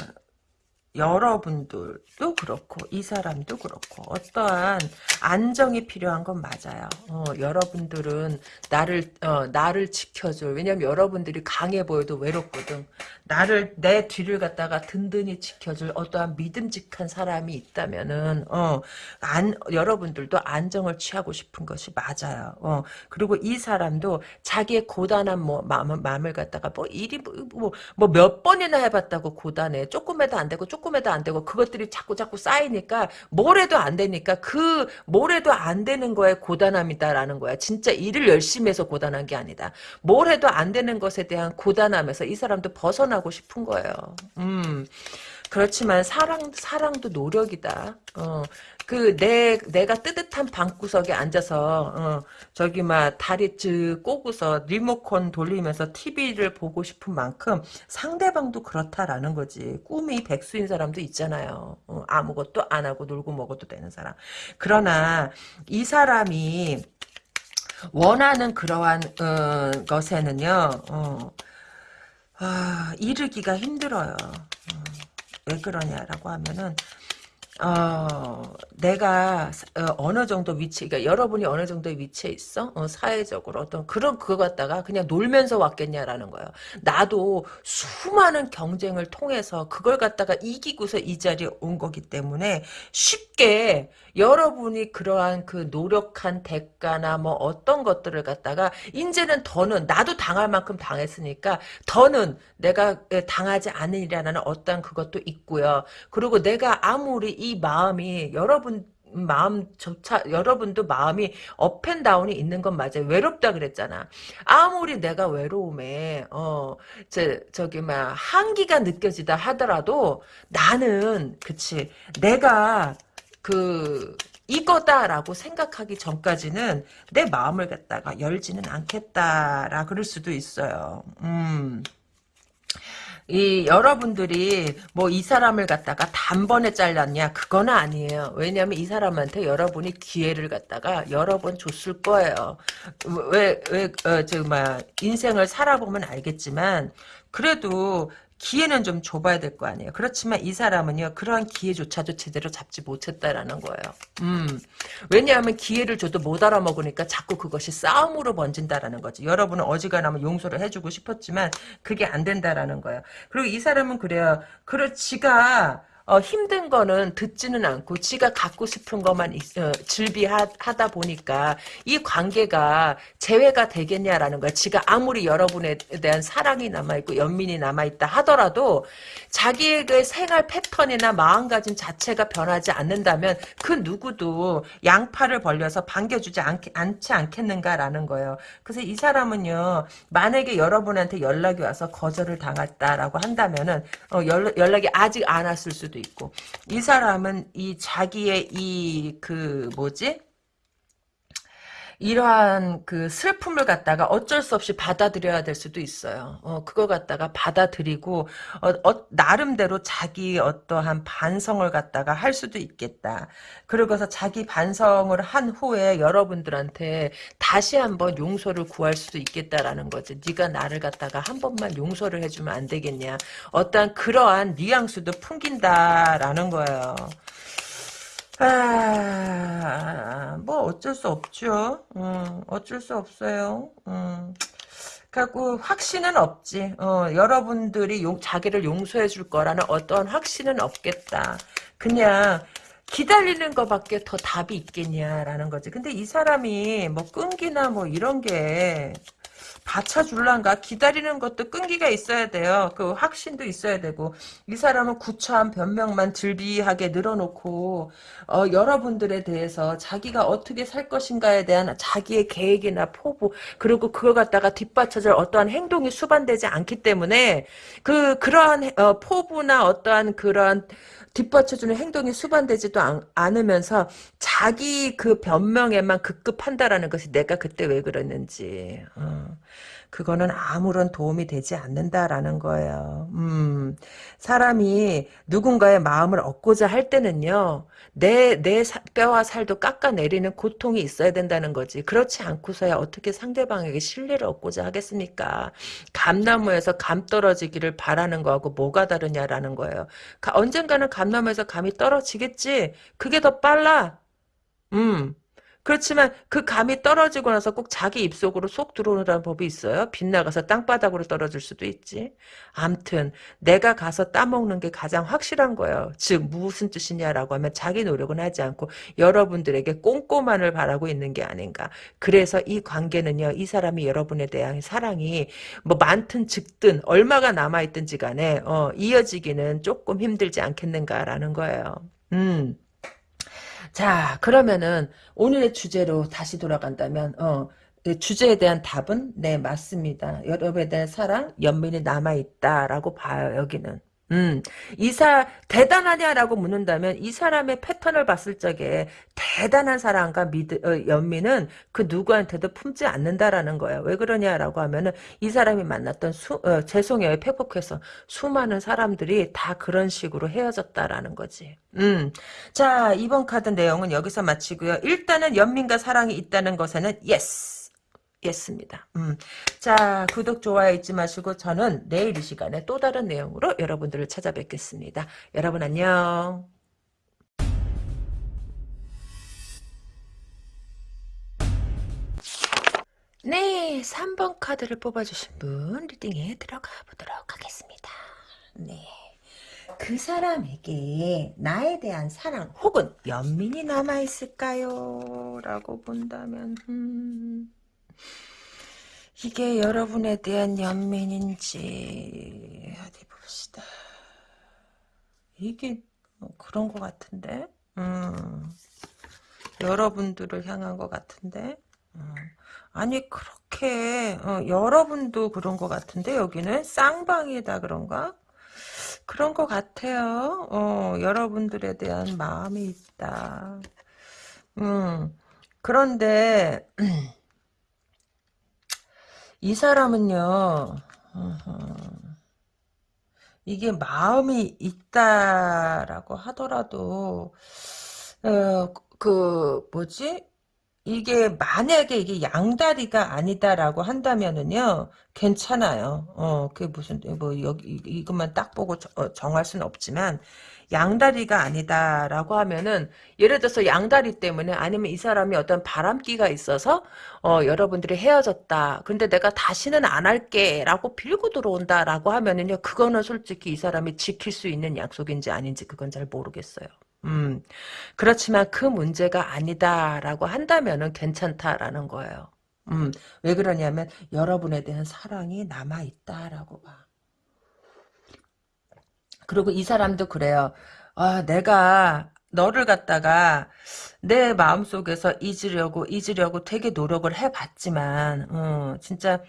여러분들 도 그렇고 이 사람도 그렇고 어떠한 안정이 필요한 건 맞아요. 어, 여러분들은 나를 어, 나를 지켜줄 왜냐면 여러분들이 강해 보여도 외롭거든. 나를 내 뒤를 갖다가 든든히 지켜줄 어떠한 믿음직한 사람이 있다면은 어, 안, 여러분들도 안정을 취하고 싶은 것이 맞아요. 어, 그리고 이 사람도 자기의 고단한 뭐 마음, 마음을 갖다가 뭐 일이 뭐몇 뭐, 뭐 번이나 해봤다고 고단해 조금 해도 안 되고 조금 해도 안 되고 그것들이 자꾸 자꾸 쌓이니까 뭘 해도 안 되니까 그 뭘 해도 안 되는 거에 고단함이다라는 거야. 진짜 일을 열심히 해서 고단한 게 아니다. 뭘 해도 안 되는 것에 대한 고단함에서 이 사람도 벗어나고 싶은 거예요. 음. 그렇지만 사랑 사랑도 노력이다. 어, 그 내 내가 뜨뜻한 방구석에 앉아서 어, 저기 막 다리 즈 꼬고서 리모컨 돌리면서 TV를 보고 싶은 만큼 상대방도 그렇다라는 거지. 꿈이 백수인 사람도 있잖아요. 어, 아무것도 안 하고 놀고 먹어도 되는 사람. 그러나 이 사람이 원하는 그러한 어, 것에는요. 어, 아, 이르기가 힘들어요. 어, 왜 그러냐라고 하면은 어, 내가 어, 느 정도 위치, 그러니까 여러분이 어느 정도의 위치에 있어? 어, 사회적으로 어떤 그런 그거 갖다가 그냥 놀면서 왔겠냐라는 거예요. 나도 수많은 경쟁을 통해서 그걸 갖다가 이기고서 이 자리에 온 거기 때문에 쉽게 여러분이 그러한 그 노력한 대가나 뭐 어떤 것들을 갖다가 이제는 더는 나도 당할 만큼 당했으니까 더는 내가 당하지 않으리라는 어떤 그것도 있고요. 그리고 내가 아무리 이 마음이 여러분 마음조차 여러분도 마음이 업앤다운이 있는 건 맞아요. 외롭다 그랬잖아. 아무리 내가 외로움에 어저 저기 막 한기가 느껴지다 하더라도 나는 그치 내가 그 이거다라고 생각하기 전까지는 내 마음을 갖다가 열지는 않겠다라 그럴 수도 있어요. 음. 이 여러분들이 뭐 이 사람을 갖다가 단번에 잘랐냐 그건 아니에요. 왜냐하면 이 사람한테 여러분이 기회를 갖다가 여러 번 줬을 거예요. 왜왜저막 인생을 살아보면 알겠지만 그래도 기회는 좀 줘봐야 될 거 아니에요. 그렇지만 이 사람은요, 그러한 기회조차도 제대로 잡지 못했다라는 거예요. 음. 왜냐하면 기회를 줘도 못 알아먹으니까 자꾸 그것이 싸움으로 번진다라는 거지. 여러분은 어지간하면 용서를 해주고 싶었지만 그게 안 된다라는 거예요. 그리고 이 사람은 그래요. 그래, 지가 어, 힘든 거는 듣지는 않고 지가 갖고 싶은 것만 어, 즐비하다 보니까 이 관계가 재회가 되겠냐라는 거야. 지가 아무리 여러분에 대한 사랑이 남아있고 연민이 남아있다 하더라도 자기의 그 생활 패턴이나 마음가짐 자체가 변하지 않는다면 그 누구도 양팔을 벌려서 반겨주지 않, 않지 않겠는가라는 거예요. 그래서 이 사람은요. 만약에 여러분한테 연락이 와서 거절을 당했다라고 한다면은 어, 연, 연락이 아직 안 왔을 수도 있고 이 사람은 이 자기의 이 그 뭐지 이러한 그 슬픔을 갖다가 어쩔 수 없이 받아들여야 될 수도 있어요. 어, 그걸 갖다가 받아들이고, 어, 어, 나름대로 자기 어떠한 반성을 갖다가 할 수도 있겠다. 그러고서 자기 반성을 한 후에 여러분들한테 다시 한번 용서를 구할 수도 있겠다라는 거지. 네가 나를 갖다가 한 번만 용서를 해주면 안 되겠냐. 어떠한 그러한 뉘앙스도 풍긴다라는 거예요. 아, 뭐 어쩔 수 없죠. 음, 어쩔 수 없어요. 음. 갖고 확신은 없지. 어, 여러분들이 용, 자기를 용서해 줄 거라는 어떤 확신은 없겠다. 그냥 기다리는 것밖에 더 답이 있겠냐라는 거지. 근데 이 사람이 뭐 끈기나 뭐 이런 게 받쳐줄란가 기다리는 것도 끈기가 있어야 돼요. 그 확신도 있어야 되고 이 사람은 구차한 변명만 들비하게 늘어놓고 어, 여러분들에 대해서 자기가 어떻게 살 것인가에 대한 자기의 계획이나 포부 그리고 그걸 갖다가 뒷받쳐줄 어떠한 행동이 수반되지 않기 때문에 그 그러한 어, 포부나 어떠한 그러한 뒷받쳐주는 행동이 수반되지도 않, 으면서 자기 그 변명에만 급급한다라는 것이 내가 그때 왜 그랬는지 어. 그거는 아무런 도움이 되지 않는다라는 거예요. 음, 사람이 누군가의 마음을 얻고자 할 때는요, 내, 내 사, 뼈와 살도 깎아내리는 고통이 있어야 된다는 거지. 그렇지 않고서야 어떻게 상대방에게 신뢰를 얻고자 하겠습니까? 감나무에서 감 떨어지기를 바라는 거하고 뭐가 다르냐라는 거예요. 가, 언젠가는 감나무에서 감이 떨어지겠지? 그게 더 빨라. 음. 그렇지만 그 감이 떨어지고 나서 꼭 자기 입속으로 쏙 들어오는 법이 있어요. 빗나가서 땅바닥으로 떨어질 수도 있지. 암튼 내가 가서 따먹는 게 가장 확실한 거예요. 즉 무슨 뜻이냐라고 하면 자기 노력은 하지 않고 여러분들에게 꼼꼼함을 바라고 있는 게 아닌가. 그래서 이 관계는요. 이 사람이 여러분에 대한 사랑이 뭐 많든 적든 얼마가 남아있든지 간에 어, 이어지기는 조금 힘들지 않겠는가라는 거예요. 음. 자, 그러면은 오늘의 주제로 다시 돌아간다면 어, 그 주제에 대한 답은 네 맞습니다. 여러분에 대한 사랑, 연민이 남아있다라고 봐요. 여기는. 음, 이사, 대단하냐라고 묻는다면 이 사람의 패턴을 봤을 적에 대단한 사랑과 미드, 어, 연민은 그 누구한테도 품지 않는다라는 거예요. 왜 그러냐라고 하면은 이 사람이 만났던 수, 어, 죄송해요. 팩폭해서 수많은 사람들이 다 그런 식으로 헤어졌다라는 거지. 음, 자, 이번 카드 내용은 여기서 마치고요. 일단은 연민과 사랑이 있다는 것에는 yes. 겠습니다. 음. 자, 구독, 좋아요 잊지 마시고 저는 내일 이 시간에 또 다른 내용으로 여러분들을 찾아뵙겠습니다. 여러분 안녕. 네, 3번 카드를 뽑아주신 분 리딩에 들어가 보도록 하겠습니다. 네. 그 사람에게 나에 대한 사랑 혹은 연민이 남아있을까요? 라고 본다면 음... 이게 여러분에 대한 연민인지 어디 봅시다. 이게 뭐 그런 것 같은데. 음. 여러분들을 향한 것 같은데. 어. 아니 그렇게 어, 여러분도 그런 것 같은데 여기는 쌍방이다 그런가? 그런 것 같아요. 어, 여러분들에 대한 마음이 있다. 음, 그런데 이 사람은요. 이게 마음이 있다라고 하더라도 어, 그 뭐지? 이게 만약에 이게 양다리가 아니다라고 한다면은요 괜찮아요. 어 그게 무슨 뭐 여기 이것만 딱 보고 저, 어, 정할 수는 없지만 양다리가 아니다라고 하면은 예를 들어서 양다리 때문에 아니면 이 사람이 어떤 바람기가 있어서 어 여러분들이 헤어졌다. 근데 내가 다시는 안 할게라고 빌고 들어온다라고 하면은요 그거는 솔직히 이 사람이 지킬 수 있는 약속인지 아닌지 그건 잘 모르겠어요. 음, 그렇지만 그 문제가 아니다라고 한다면은 괜찮다라는 거예요. 음, 왜 그러냐면 여러분에 대한 사랑이 남아 있다라고 봐. 그리고 이 사람도 그래요. 아, 내가 너를 갖다가 내 마음속에서 잊으려고 잊으려고 되게 노력을 해봤지만 어, 진짜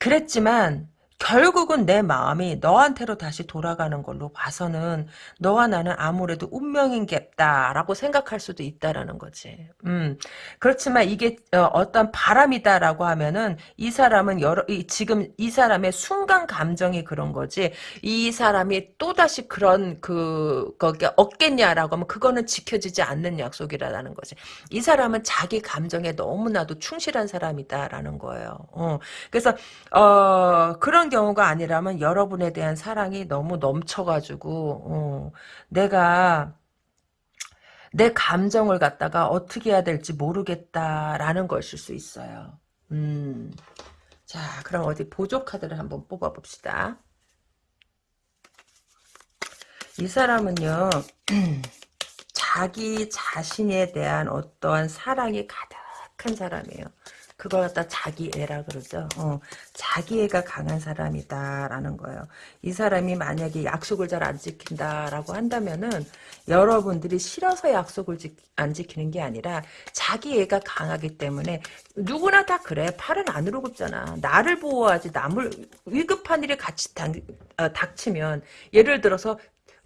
그랬지만 결국은 내 마음이 너한테로 다시 돌아가는 걸로 봐서는 너와 나는 아무래도 운명인 겠다라고 생각할 수도 있다라는 거지. 음. 그렇지만 이게 어, 떤 바람이다라고 하면은 이 사람은 여러 이, 지금 이 사람의 순간 감정이 그런 거지. 이 사람이 또 다시 그런 그 거기 없겠냐라고 하면 그거는 지켜지지 않는 약속이라는 거지. 이 사람은 자기 감정에 너무나도 충실한 사람이다라는 거예요. 어. 그래서 어 그런 그런 경우가 아니라면 여러분에 대한 사랑이 너무 넘쳐가지고 어, 내가 내 감정을 갖다가 어떻게 해야 될지 모르겠다라는 것일 수 있어요. 음. 자, 그럼 어디 보조 카드를 한번 뽑아 봅시다. 이 사람은요, 자기 자신에 대한 어떠한 사랑이 가득한 사람이에요. 그걸 갖다 자기 애라 그러죠. 어, 자기 애가 강한 사람이다라는 거예요. 이 사람이 만약에 약속을 잘 안 지킨다라고 한다면은 여러분들이 싫어서 약속을 지, 안 지키는 게 아니라 자기 애가 강하기 때문에 누구나 다 그래. 팔은 안으로 굽잖아. 나를 보호하지 남을 위급한 일이 같이 당, 어, 닥치면 예를 들어서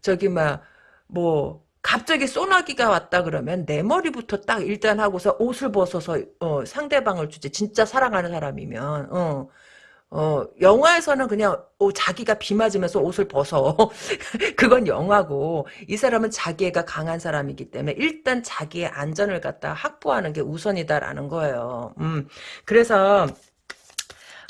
저기 막뭐 갑자기 소나기가 왔다 그러면 내 머리부터 딱 일단 하고서 옷을 벗어서 어, 상대방을 주지 진짜 사랑하는 사람이면 어, 어, 영화에서는 그냥 어, 자기가 비 맞으면서 옷을 벗어. 그건 영화고. 이 사람은 자기애가 강한 사람이기 때문에 일단 자기의 안전을 갖다 확보하는 게 우선이다라는 거예요. 음, 그래서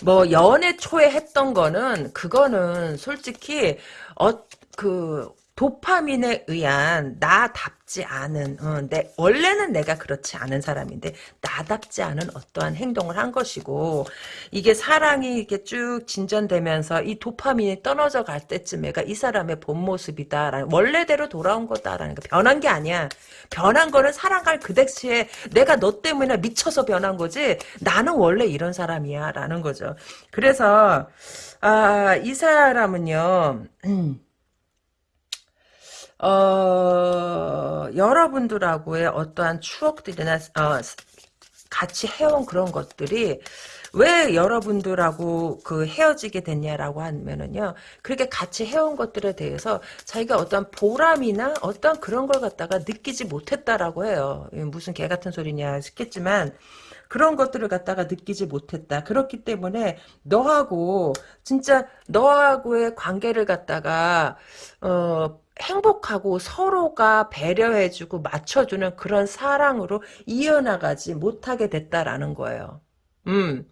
뭐 연애 초에 했던 거는 그거는 솔직히 어 그 도파민에 의한 나답지 않은 어, 내 원래는 내가 그렇지 않은 사람인데 나답지 않은 어떠한 행동을 한 것이고 이게 사랑이 이렇게 쭉 진전되면서 이 도파민이 떨어져 갈 때쯤에가 이 사람의 본 모습이다라는 원래대로 돌아온 거다라는 거. 변한 게 아니야. 변한 거는 사랑할 그 대시에 내가 너 때문에 미쳐서 변한 거지. 나는 원래 이런 사람이야 라는 거죠. 그래서 아 이 사람은요 음, 어, 여러분들하고의 어떠한 추억들이나 어, 같이 해온 그런 것들이 왜 여러분들하고 그 헤어지게 됐냐라고 하면은요. 그렇게 같이 해온 것들에 대해서 자기가 어떤 보람이나 어떤 그런 걸 갖다가 느끼지 못했다라고 해요. 무슨 개 같은 소리냐 싶겠지만 그런 것들을 갖다가 느끼지 못했다. 그렇기 때문에 너하고 진짜 너하고의 관계를 갖다가 어 행복하고 서로가 배려해주고 맞춰주는 그런 사랑으로 이어나가지 못하게 됐다라는 거예요. 음.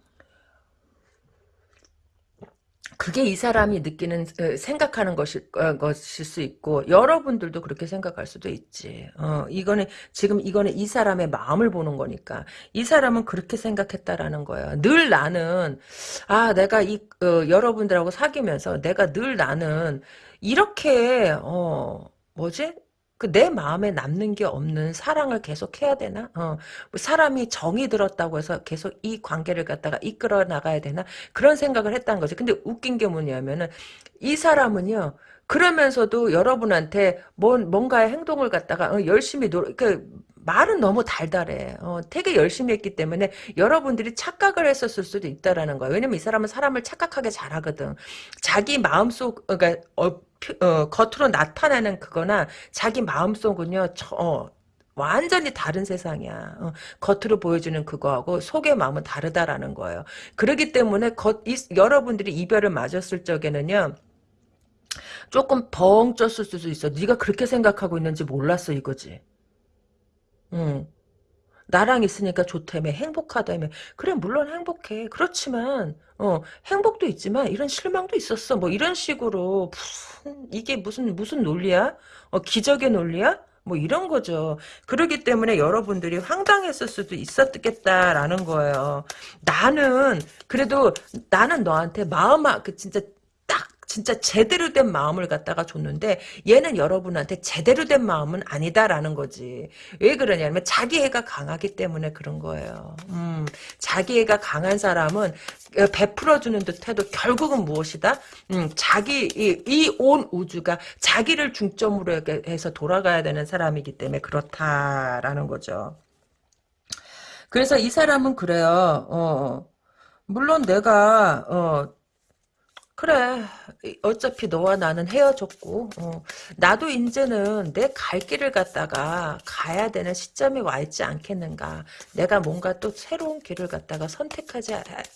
그게 이 사람이 느끼는 어, 생각하는 것일, 어, 것일 수 있고 여러분들도 그렇게 생각할 수도 있지. 어, 이거는 지금 이거는 이 사람의 마음을 보는 거니까 이 사람은 그렇게 생각했다라는 거예요. 늘 나는 아 내가 이 어, 여러분들하고 사귀면서 내가 늘 나는 이렇게 어 뭐지? 그 내 마음에 남는 게 없는 사랑을 계속 해야 되나? 어, 뭐 사람이 정이 들었다고 해서 계속 이 관계를 갖다가 이끌어 나가야 되나? 그런 생각을 했다는 거지. 근데 웃긴 게 뭐냐면은 이 사람은요. 그러면서도 여러분한테 뭔 뭔가의 행동을 갖다가 어, 열심히 노, 그 말은 너무 달달해. 어, 되게 열심히 했기 때문에 여러분들이 착각을 했었을 수도 있다라는 거야. 왜냐면 이 사람은 사람을 착각하게 잘하거든. 자기 마음속, 그러니까 어, 어, 겉으로 나타내는 그거나 자기 마음속은요, 저, 어, 완전히 다른 세상이야. 어, 겉으로 보여주는 그거하고 속의 마음은 다르다라는 거예요. 그렇기 때문에 겉, 이, 여러분들이 이별을 맞았을 적에는요. 조금 벙 쪘을 수도 있어. 네가 그렇게 생각하고 있는지 몰랐어 이거지. 응. 나랑 있으니까 좋다며 행복하다며. 그래 물론 행복해. 그렇지만 어 행복도 있지만 이런 실망도 있었어. 뭐 이런 식으로 무슨 이게 무슨 무슨 논리야? 어 기적의 논리야? 뭐 이런 거죠. 그러기 때문에 여러분들이 황당했을 수도 있었겠다라는 거예요. 나는 그래도 나는 너한테 마음 그 진짜 진짜 제대로 된 마음을 갖다가 줬는데 얘는 여러분한테 제대로 된 마음은 아니다라는 거지. 왜 그러냐면 자기애가 강하기 때문에 그런 거예요. 음, 자기애가 강한 사람은 베풀어주는 듯해도 결국은 무엇이다? 음, 자기 이 온 우주가 자기를 중점으로 해서 돌아가야 되는 사람이기 때문에 그렇다라는 거죠. 그래서 이 사람은 그래요. 어, 물론 내가 어, 그래. 어차피 너와 나는 헤어졌고 어, 나도 이제는 내 갈 길을 갖다가 가야 되는 시점이 와 있지 않겠는가. 내가 뭔가 또 새로운 길을 갖다가 선택하지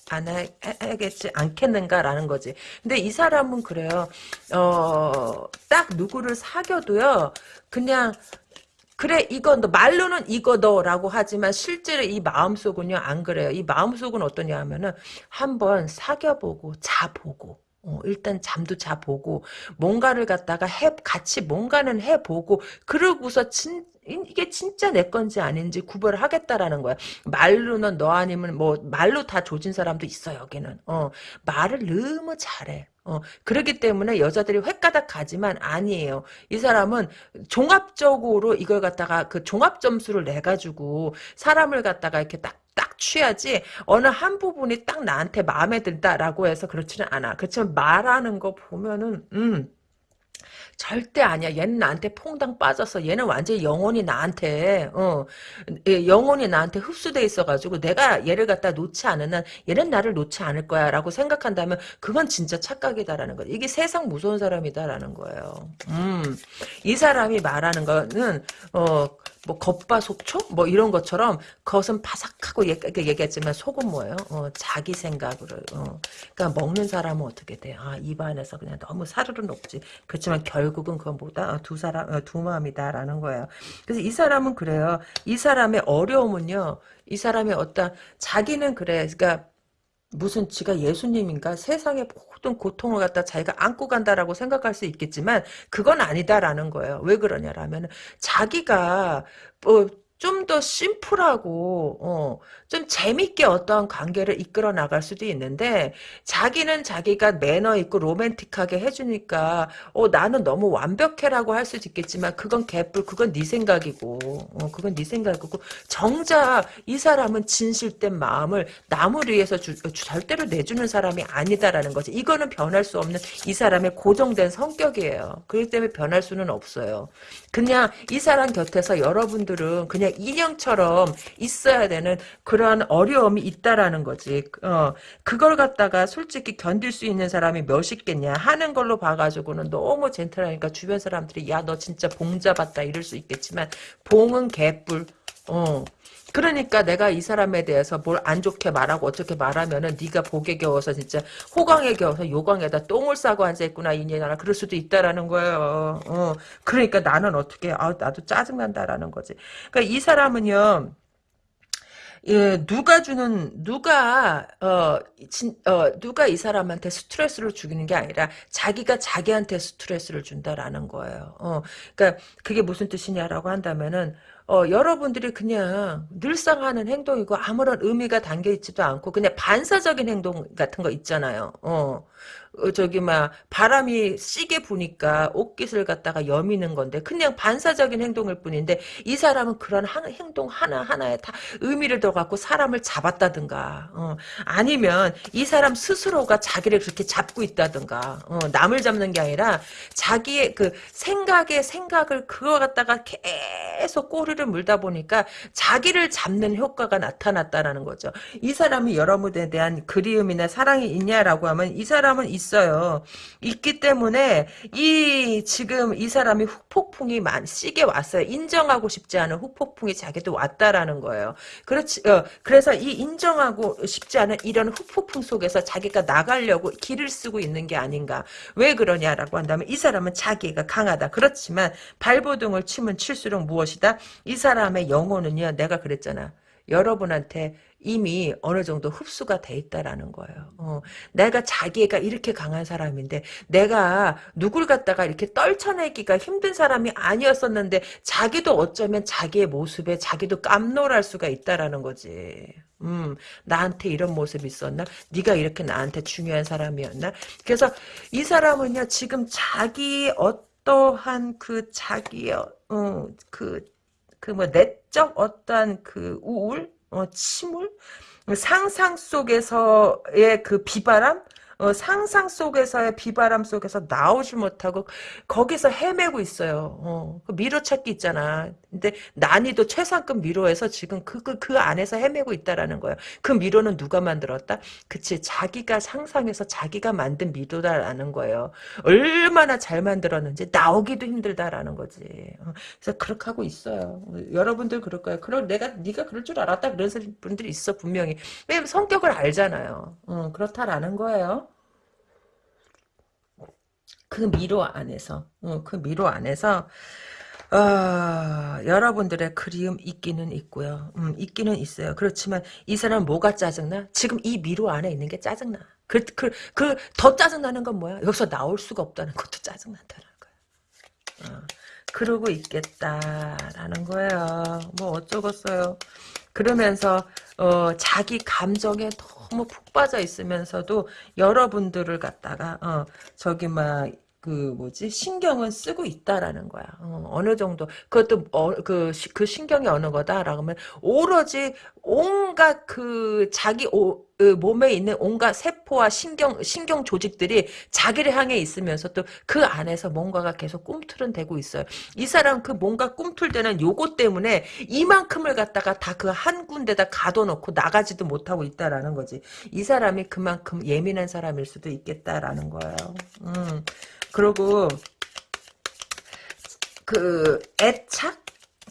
않아야겠지 않겠는가라는 거지. 근데 이 사람은 그래요. 어, 딱 누구를 사귀어도요 그냥 그래 이거 너 말로는 이거 너라고 하지만 실제로 이 마음속은요 안 그래요. 이 마음속은 어떠냐 하면은 한번 사귀어보고 자보고 어, 일단 잠도 자보고 뭔가를 갖다가 해 같이 뭔가는 해보고 그러고서 진 이게 진짜 내 건지 아닌지 구별을 하겠다라는 거야. 말로는 너 아니면 뭐 말로 다 조진 사람도 있어 여기는. 어 말을 너무 잘해. 어 그렇기 때문에 여자들이 횟가닥 가지만 아니에요. 이 사람은 종합적으로 이걸 갖다가 그 종합 점수를 내 가지고 사람을 갖다가 이렇게 딱 딱 취하지 어느 한 부분이 딱 나한테 마음에 든다라고 해서 그렇지는 않아. 그렇지만 말하는 거 보면은 음 절대 아니야. 얘는 나한테 퐁당 빠졌어. 얘는 완전히 영혼이 나한테 어 예, 영혼이 나한테 흡수돼 있어가지고 내가 얘를 갖다 놓지 않은 한 얘는 나를 놓지 않을 거야라고 생각한다면 그건 진짜 착각이다라는 거야. 이게 세상 무서운 사람이다라는 거예요. 음, 이 사람이 말하는 거는 어 뭐 겉바속촉 뭐 이런 것처럼 겉은 바삭하고 얘기했지만 속은 뭐예요? 어, 자기 생각으로. 어. 그러니까 먹는 사람은 어떻게 돼? 아 입안에서 그냥 너무 사르르 녹지. 그렇지만 결국은 그건 뭐다? 어, 두 사람 어, 두 마음이다라는 거예요. 그래서 이 사람은 그래요. 이 사람의 어려움은요. 이 사람의 어떤 자기는 그래. 그러니까 무슨 지가 예수님인가 세상의 모든 고통을 갖다 자기가 안고 간다라고 생각할 수 있겠지만 그건 아니다라는 거예요. 왜 그러냐라면 자기가 뭐 좀 더 심플하고 어, 좀 재밌게 어떠한 관계를 이끌어 나갈 수도 있는데 자기는 자기가 매너 있고 로맨틱하게 해주니까 어, 나는 너무 완벽해라고 할 수도 있겠지만 그건 개뿔 그건 네 생각이고 어, 그건 네 생각이고 정작 이 사람은 진실된 마음을 남을 위해서 주, 절대로 내주는 사람이 아니다라는 거지. 이거는 변할 수 없는 이 사람의 고정된 성격이에요. 그렇기 때문에 변할 수는 없어요. 그냥 이 사람 곁에서 여러분들은 그냥 인형처럼 있어야 되는 그러한 어려움이 있다라는 거지. 어, 그걸 갖다가 솔직히 견딜 수 있는 사람이 몇 있겠냐 하는 걸로 봐가지고는 너무 젠틀하니까 주변 사람들이 야 너 진짜 봉 잡았다 이럴 수 있겠지만 봉은 개뿔. 어. 그러니까 내가 이 사람에 대해서 뭘 안 좋게 말하고 어떻게 말하면은 네가 복에 겨워서 진짜 호강에 겨워서 요강에다 똥을 싸고 앉아있구나 이년아 그럴 수도 있다라는 거예요. 어. 그러니까 나는 어떻게 아 나도 짜증난다라는 거지. 그러니까 이 사람은요. 예, 누가 주는 누가 어, 진, 어 누가 이 사람한테 스트레스를 주는 게 아니라 자기가 자기한테 스트레스를 준다라는 거예요. 어, 그러니까 그게 무슨 뜻이냐라고 한다면은 어, 여러분들이 그냥 늘상 하는 행동이고 아무런 의미가 담겨 있지도 않고 그냥 반사적인 행동 같은 거 있잖아요. 어. 어, 저기 막 바람이 시게 부니까 옷깃을 갖다가 여미는 건데 그냥 반사적인 행동일 뿐인데 이 사람은 그런 한, 행동 하나하나에 다 의미를 더 갖고 사람을 잡았다든가 어, 아니면 이 사람 스스로가 자기를 그렇게 잡고 있다든가 어, 남을 잡는 게 아니라 자기의 그 생각의 생각을 그거 갖다가 계속 꼬리를 물다 보니까 자기를 잡는 효과가 나타났다라는 거죠. 이 사람이 여러분에 대한 그리움이나 사랑이 있냐라고 하면 이 사람 은 있어요. 있기 때문에 이 지금 이 사람이 후폭풍이 많 시게 왔어요. 인정하고 싶지 않은 후폭풍이 자기도 왔다라는 거예요. 그렇지. 어, 그래서 이 인정하고 싶지 않은 이런 후폭풍 속에서 자기가 나가려고 길을 쓰고 있는 게 아닌가. 왜 그러냐라고 한다면 이 사람은 자기가 강하다. 그렇지만 발버둥을 치면 칠수록 무엇이다? 이 사람의 영혼은요. 내가 그랬잖아. 여러분한테 이미 어느 정도 흡수가 돼 있다라는 거예요. 어, 내가 자기가 이렇게 강한 사람인데 내가 누굴 갖다가 이렇게 떨쳐내기가 힘든 사람이 아니었었는데 자기도 어쩌면 자기의 모습에 자기도 깜놀할 수가 있다라는 거지. 음, 나한테 이런 모습이 있었나? 네가 이렇게 나한테 중요한 사람이었나? 그래서 이 사람은요 지금 자기 어떠한 그 자기의 어, 그 그 뭐 내적 어떠한 그 우울, 어, 침울, 상상 속에서의 그 비바람, 어, 상상 속에서의 비바람 속에서 나오지 못하고 거기서 헤매고 있어요. 어, 그 미로찾기 있잖아. 근데 난이도 최상급 미로에서 지금 그, 그, 그 안에서 헤매고 있다라는 거예요. 그 미로는 누가 만들었다? 그치, 자기가 상상해서 자기가 만든 미로다라는 거예요. 얼마나 잘 만들었는지 나오기도 힘들다라는 거지. 어, 그래서 그렇게 하고 있어요. 여러분들 그럴 거예요. 그럼 내가, 네가 그럴 줄 알았다. 그런 분들이 있어, 분명히. 왜냐면 성격을 알잖아요. 어, 그렇다라는 거예요. 그 미로 안에서, 어, 그 미로 안에서, 어, 여러분들의 그리움 있기는 있고요. 음, 있기는 있어요. 그렇지만 이 사람 뭐가 짜증나? 지금 이 미로 안에 있는 게 짜증나. 그, 그, 그, 더 짜증나는 건 뭐야? 여기서 나올 수가 없다는 것도 짜증난다는 거야. 어, 그러고 있겠다라는 거예요. 뭐 어쩌겠어요. 그러면서 어, 자기 감정에 너무 푹 빠져 있으면서도 여러분들을 갖다가 어, 저기 막 그 뭐지 신경은 쓰고 있다라는 거야. 어, 느 정도 그것도 어, 그, 그 신경이 어느 거다라고 하면 오로지 온갖 그 자기 오, 그 몸에 있는 온갖 세포와 신경 신경 조직들이 자기를 향해 있으면서 또 그 안에서 뭔가가 계속 꿈틀은 되고 있어요. 이 사람 그 뭔가 꿈틀대는 요거 때문에 이만큼을 갖다가 다 그 한 군데다 가둬놓고 나가지도 못하고 있다라는 거지. 이 사람이 그만큼 예민한 사람일 수도 있겠다라는 거예요. 음. 그리고 그 애착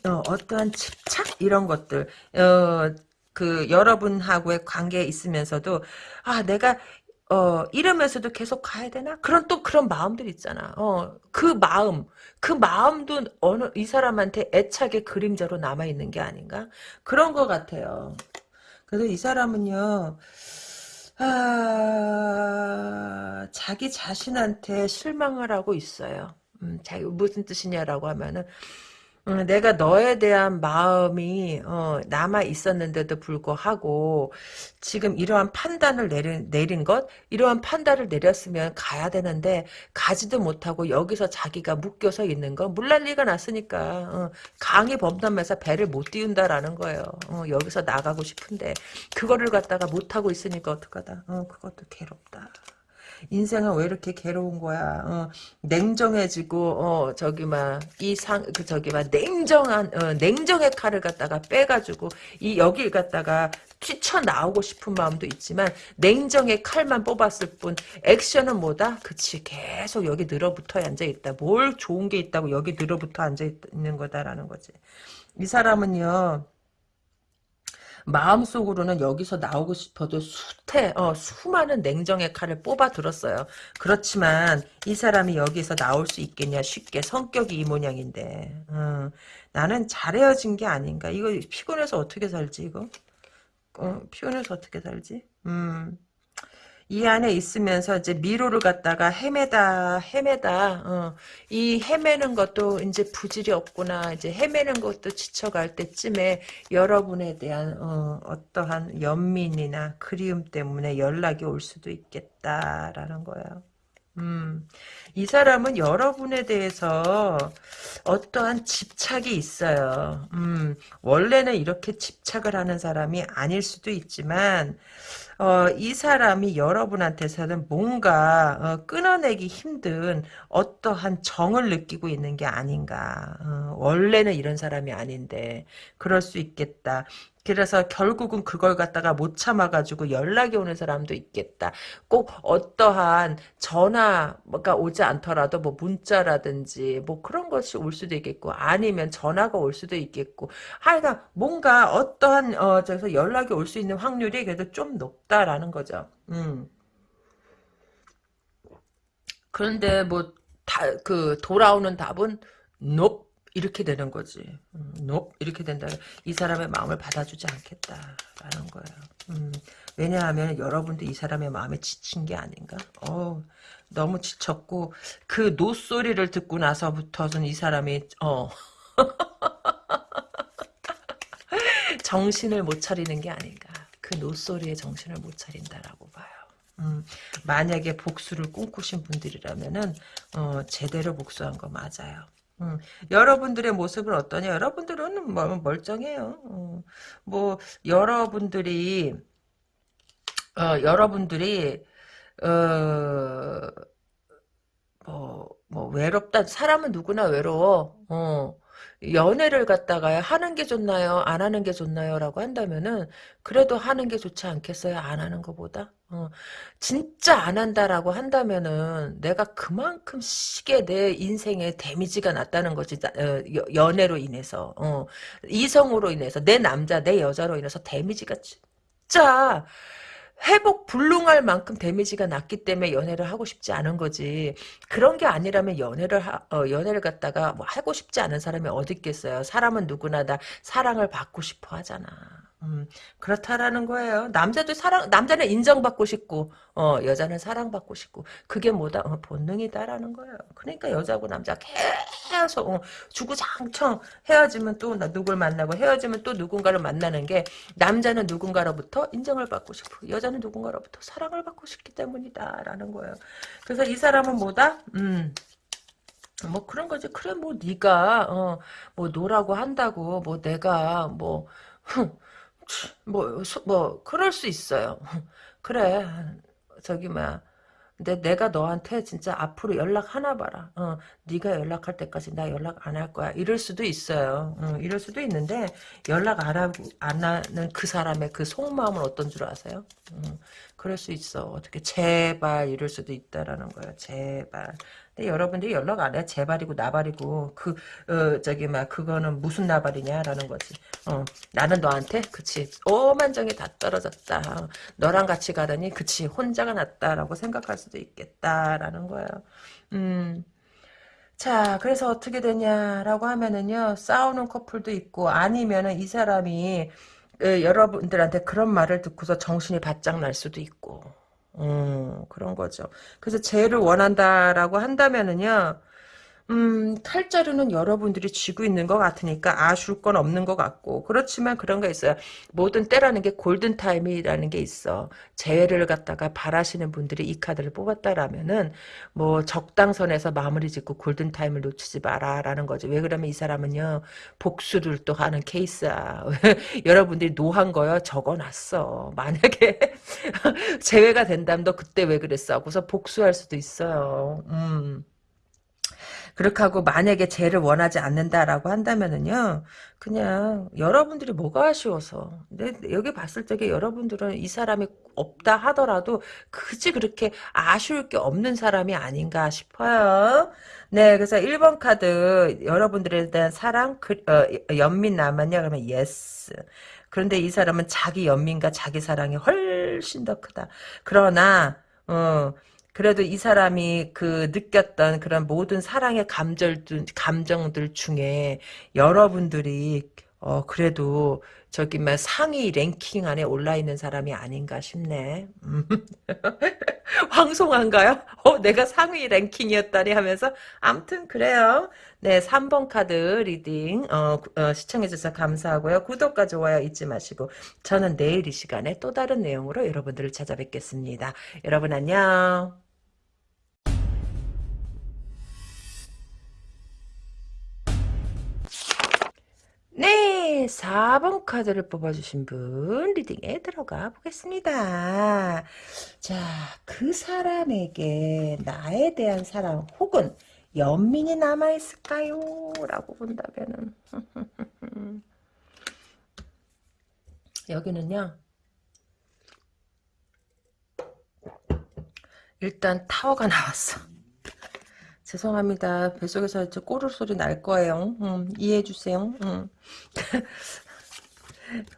어, 어떠한 집착 이런 것들 어, 그 여러분하고의 관계에 있으면서도 아 내가 어 이러면서도 계속 가야 되나? 그런 또 그런 마음들 있잖아. 어 그 마음 그 마음도 어느 이 사람한테 애착의 그림자로 남아 있는 게 아닌가? 그런 것 같아요. 그래서 이 사람은요 아, 자기 자신한테 실망을 하고 있어요. 음, 자기 무슨 뜻이냐라고 하면은 음, 내가 너에 대한 마음이 어, 남아 있었는데도 불구하고 지금 이러한 판단을 내린, 내린 것 이러한 판단을 내렸으면 가야 되는데 가지도 못하고 여기서 자기가 묶여서 있는 거 물난리가 났으니까 어, 강이 범람해서 배를 못 띄운다라는 거예요. 어, 여기서 나가고 싶은데 그거를 갖다가 못하고 있으니까 어떡하다. 어, 그것도 괴롭다 인생은 왜 이렇게 괴로운 거야? 어, 냉정해지고 어 저기 막이상그 저기 막 냉정한 어, 냉정의 칼을 갖다가 빼가지고 이 여길 갖다가 튀쳐 나오고 싶은 마음도 있지만 냉정의 칼만 뽑았을 뿐 액션은 뭐다? 그치 계속 여기 늘어붙어 앉아 있다. 뭘 좋은 게 있다고 여기 늘어붙어 앉아 있는 거다라는 거지. 이 사람은요. 마음속으로는 여기서 나오고 싶어도 수태, 어, 수많은 냉정의 칼을 뽑아 들었어요. 그렇지만 이 사람이 여기서 나올 수 있겠냐? 쉽게 성격이 이 모양인데. 어, 나는 잘 헤어진 게 아닌가? 이거 피곤해서 어떻게 살지 이거? 어, 피곤해서 어떻게 살지? 음. 이 안에 있으면서 이제 미로를 갖다가 헤매다 헤매다 어. 이 헤매는 것도 이제 부질이 없구나 이제 헤매는 것도 지쳐갈 때쯤에 여러분에 대한 어, 어떠한 연민이나 그리움 때문에 연락이 올 수도 있겠다라는 거예요. 음, 이 사람은 여러분에 대해서 어떠한 집착이 있어요. 음, 원래는 이렇게 집착을 하는 사람이 아닐 수도 있지만, 어, 이 사람이 여러분한테서는 뭔가 어, 끊어내기 힘든 어떠한 정을 느끼고 있는 게 아닌가. 어, 원래는 이런 사람이 아닌데 그럴 수 있겠다. 그래서 결국은 그걸 갖다가 못 참아가지고 연락이 오는 사람도 있겠다. 꼭 어떠한 전화가 오지 않더라도 뭐 문자라든지 뭐 그런 것이 올 수도 있겠고 아니면 전화가 올 수도 있겠고 하여간 뭔가 어떠한 어 저기서 연락이 올 수 있는 확률이 그래도 좀 높다라는 거죠. 음. 그런데 뭐 다 그 돌아오는 답은 nope 이렇게 되는 거지. 음, nope 이렇게 된다. 이 사람의 마음을 받아주지 않겠다라는 거예요. 음, 왜냐하면 여러분도 이 사람의 마음에 지친 게 아닌가. 어, 너무 지쳤고 그 no 소리를 듣고 나서부터는 이 사람이 어 정신을 못 차리는 게 아닌가. 그 no 소리에 정신을 못 차린다라고 봐요. 음, 만약에 복수를 꿈꾸신 분들이라면은 어, 제대로 복수한 거 맞아요. 음, 여러분들의 모습은 어떠냐? 여러분들은 뭐 멀쩡해요. 어, 뭐 여러분들이 어, 여러분들이 어, 뭐, 뭐 외롭다. 사람은 누구나 외로워. 어. 연애를 갖다가 하는 게 좋나요? 안 하는 게 좋나요? 라고 한다면은 그래도 하는 게 좋지 않겠어요? 안 하는 것보다? 어, 진짜 안 한다라고 한다면은 내가 그만큼 시게 내 인생에 데미지가 났다는 거지 어, 연애로 인해서 어, 이성으로 인해서 내 남자 내 여자로 인해서 데미지가 진짜 회복 불능할 만큼 데미지가 났기 때문에 연애를 하고 싶지 않은 거지. 그런 게 아니라면 연애를 하, 어, 연애를 갖다가 뭐 하고 싶지 않은 사람이 어디 있겠어요. 사람은 누구나 다 사랑을 받고 싶어 하잖아. 음, 그렇다라는 거예요. 남자도 사랑, 남자는 인정받고 싶고, 어, 여자는 사랑받고 싶고, 그게 뭐다? 어, 본능이다라는 거예요. 그러니까 여자고 남자 계속, 어, 주구장창 헤어지면 또 누굴 만나고, 헤어지면 또 누군가를 만나는 게, 남자는 누군가로부터 인정을 받고 싶고, 여자는 누군가로부터 사랑을 받고 싶기 때문이다라는 거예요. 그래서 이 사람은 뭐다? 음, 뭐 그런 거지. 그래 뭐 네가 어 뭐 노라고 한다고 뭐 내가 뭐 뭐, 뭐, 그럴 수 있어요. 그래, 저기, 막, 근데 내가 너한테 진짜 앞으로 연락 하나 봐라. 어, 네가 연락할 때까지 나 연락 안 할 거야. 이럴 수도 있어요. 어, 이럴 수도 있는데 연락 안 하고 안 하는 그 사람의 그 속마음은 어떤 줄 아세요? 어, 그럴 수 있어. 어떻게 제발 이럴 수도 있다라는 거예요. 제발. 근데 여러분들이 연락 안 해. 제발이고 나발이고 그 어, 저기 막 그거는 무슨 나발이냐라는 거지. 어, 나는 너한테 그치 오만정이 다 떨어졌다. 어, 너랑 같이 가더니 그치 혼자가 낫다라고 생각할 수도 있겠다라는 거예요. 음. 자, 그래서 어떻게 되냐라고 하면은요, 싸우는 커플도 있고, 아니면은 이 사람이, 어, 여러분들한테 그런 말을 듣고서 정신이 바짝 날 수도 있고, 음, 그런 거죠. 그래서 재를 원한다라고 한다면은요, 음, 칼자루는 여러분들이 쥐고 있는 것 같으니까 아쉬울 건 없는 것 같고 그렇지만 그런 거 있어요. 모든 때라는 게 golden time이라는 게 있어. 재회를 갖다가 바라시는 분들이 이 카드를 뽑았다라면은 뭐 적당선에서 마무리 짓고 golden time을 놓치지 마라라는 거죠. 왜 그러면 이 사람은요. 복수를 또 하는 케이스야. 여러분들이 no한 거요. 적어놨어. 만약에 재회가 된다면 너 그때 왜 그랬어? 하고서 복수할 수도 있어요. 음. 그렇게 하고 만약에 재회를 원하지 않는다라고 한다면은요. 그냥 여러분들이 뭐가 아쉬워서. 근데 여기 봤을 적에 여러분들은 이 사람이 없다 하더라도 그지 그렇게 아쉬울 게 없는 사람이 아닌가 싶어요. 네, 그래서 1번 카드 여러분들에 대한 사랑 그, 어, 연민 남았냐 그러면 yes. 그런데 이 사람은 자기 연민과 자기 사랑이 훨씬 더 크다. 그러나 어 그래도 이 사람이 그 느꼈던 그런 모든 사랑의 감정들, 감정들 중에 여러분들이 어 그래도 저기 막 상위 랭킹 안에 올라 있는 사람이 아닌가 싶네. 음. 황송한가요? 어 내가 상위 랭킹이었다니 하면서 암튼 그래요. 네 3번 카드 reading 어, 어, 시청해주셔서 감사하고요. 구독과 좋아요 잊지 마시고 저는 내일 이 시간에 또 다른 내용으로 여러분들을 찾아뵙겠습니다. 여러분 안녕. 네, 4번 카드를 뽑아주신 분 리딩에 들어가 보겠습니다. 자, 그 사람에게 나에 대한 사랑 혹은 연민이 남아있을까요? 라고 본다면은 여기는요 일단 타워가 나왔어. 죄송합니다. 뱃속에서 이제 꼬르 소리 날 거예요. 음, 이해해 주세요. 음.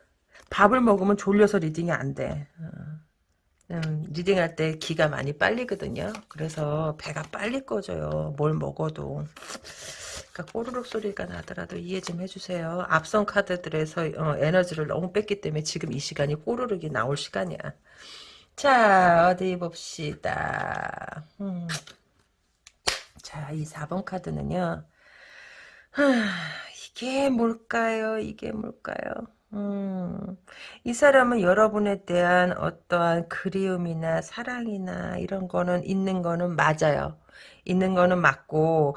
밥을 먹으면 졸려서 reading이 안 돼. 어. 음, reading할 때 기가 많이 빨리거든요. 그래서 배가 빨리 꺼져요. 뭘 먹어도. 그러니까 꼬르륵 소리가 나더라도 이해 좀 해주세요. 앞선 카드들에서 어, 에너지를 너무 뺐기 때문에 지금 이 시간이 꼬르륵이 나올 시간이야. 자 어디 봅시다. 음. 자, 이 4번 카드는요. 하, 이게 뭘까요? 이게 뭘까요? 음, 이 사람은 여러분에 대한 어떠한 그리움이나 사랑이나 이런 거는 있는 거는 맞아요. 있는 거는 맞고,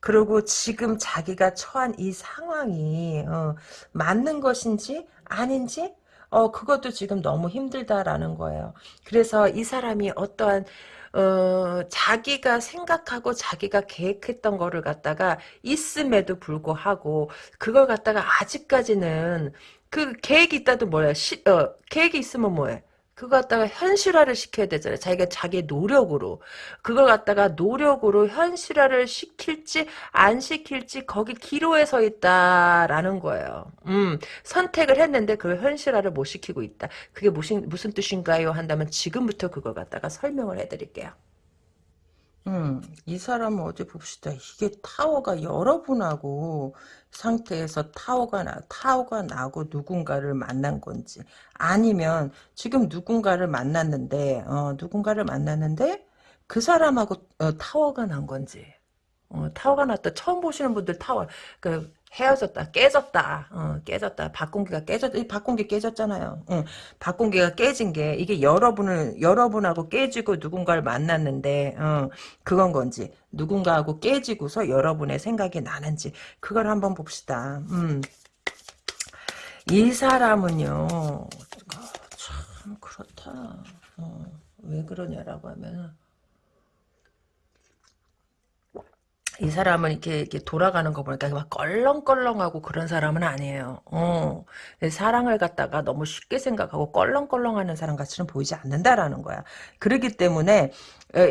그리고 지금 자기가 처한 이 상황이, 어, 맞는 것인지, 아닌지, 어, 그것도 지금 너무 힘들다라는 거예요. 그래서 이 사람이 어떠한 어, 자기가 생각하고 자기가 계획했던 거를 갖다가 있음에도 불구하고 그걸 갖다가 아직까지는 그 계획이 있다도 뭐야? 시, 어, 계획이 있으면 뭐해 그거 갖다가 현실화를 시켜야 되잖아요. 자기가 자기의 노력으로. 그걸 갖다가 노력으로 현실화를 시킬지 안 시킬지 거기 기로에 서 있다라는 거예요. 음, 선택을 했는데 그걸 현실화를 못 시키고 있다. 그게 무슨 무슨 뜻인가요? 한다면 지금부터 그걸 갖다가 설명을 해드릴게요. 음, 이 사람은 어디 봅시다. 이게 타워가 여러분하고 상태에서 타워가 나, 타워가 나고 누군가를 만난 건지 아니면 지금 누군가를 만났는데 어, 누군가를 만났는데 그 사람하고 어, 타워가 난 건지 어, 타워가 났다. 처음 보시는 분들 타워 그 헤어졌다, 깨졌다, 어, 깨졌다. 박공기가 깨졌, 이 박공기 깨졌잖아요. 응. 박공기가 깨진 게 이게 여러분을 여러분하고 깨지고 누군가를 만났는데, 어, 그건 건지 누군가하고 깨지고서 여러분의 생각이 나는지 그걸 한번 봅시다. 음. 이 사람은요, 어, 참 그렇다. 어, 왜 그러냐라고 하면. 이 사람은 이렇게, 이렇게 돌아가는 거 보니까 막 껄렁껄렁하고 그런 사람은 아니에요. 어. 사랑을 갖다가 너무 쉽게 생각하고 껄렁껄렁하는 사람 같이는 보이지 않는다라는 거야. 그렇기 때문에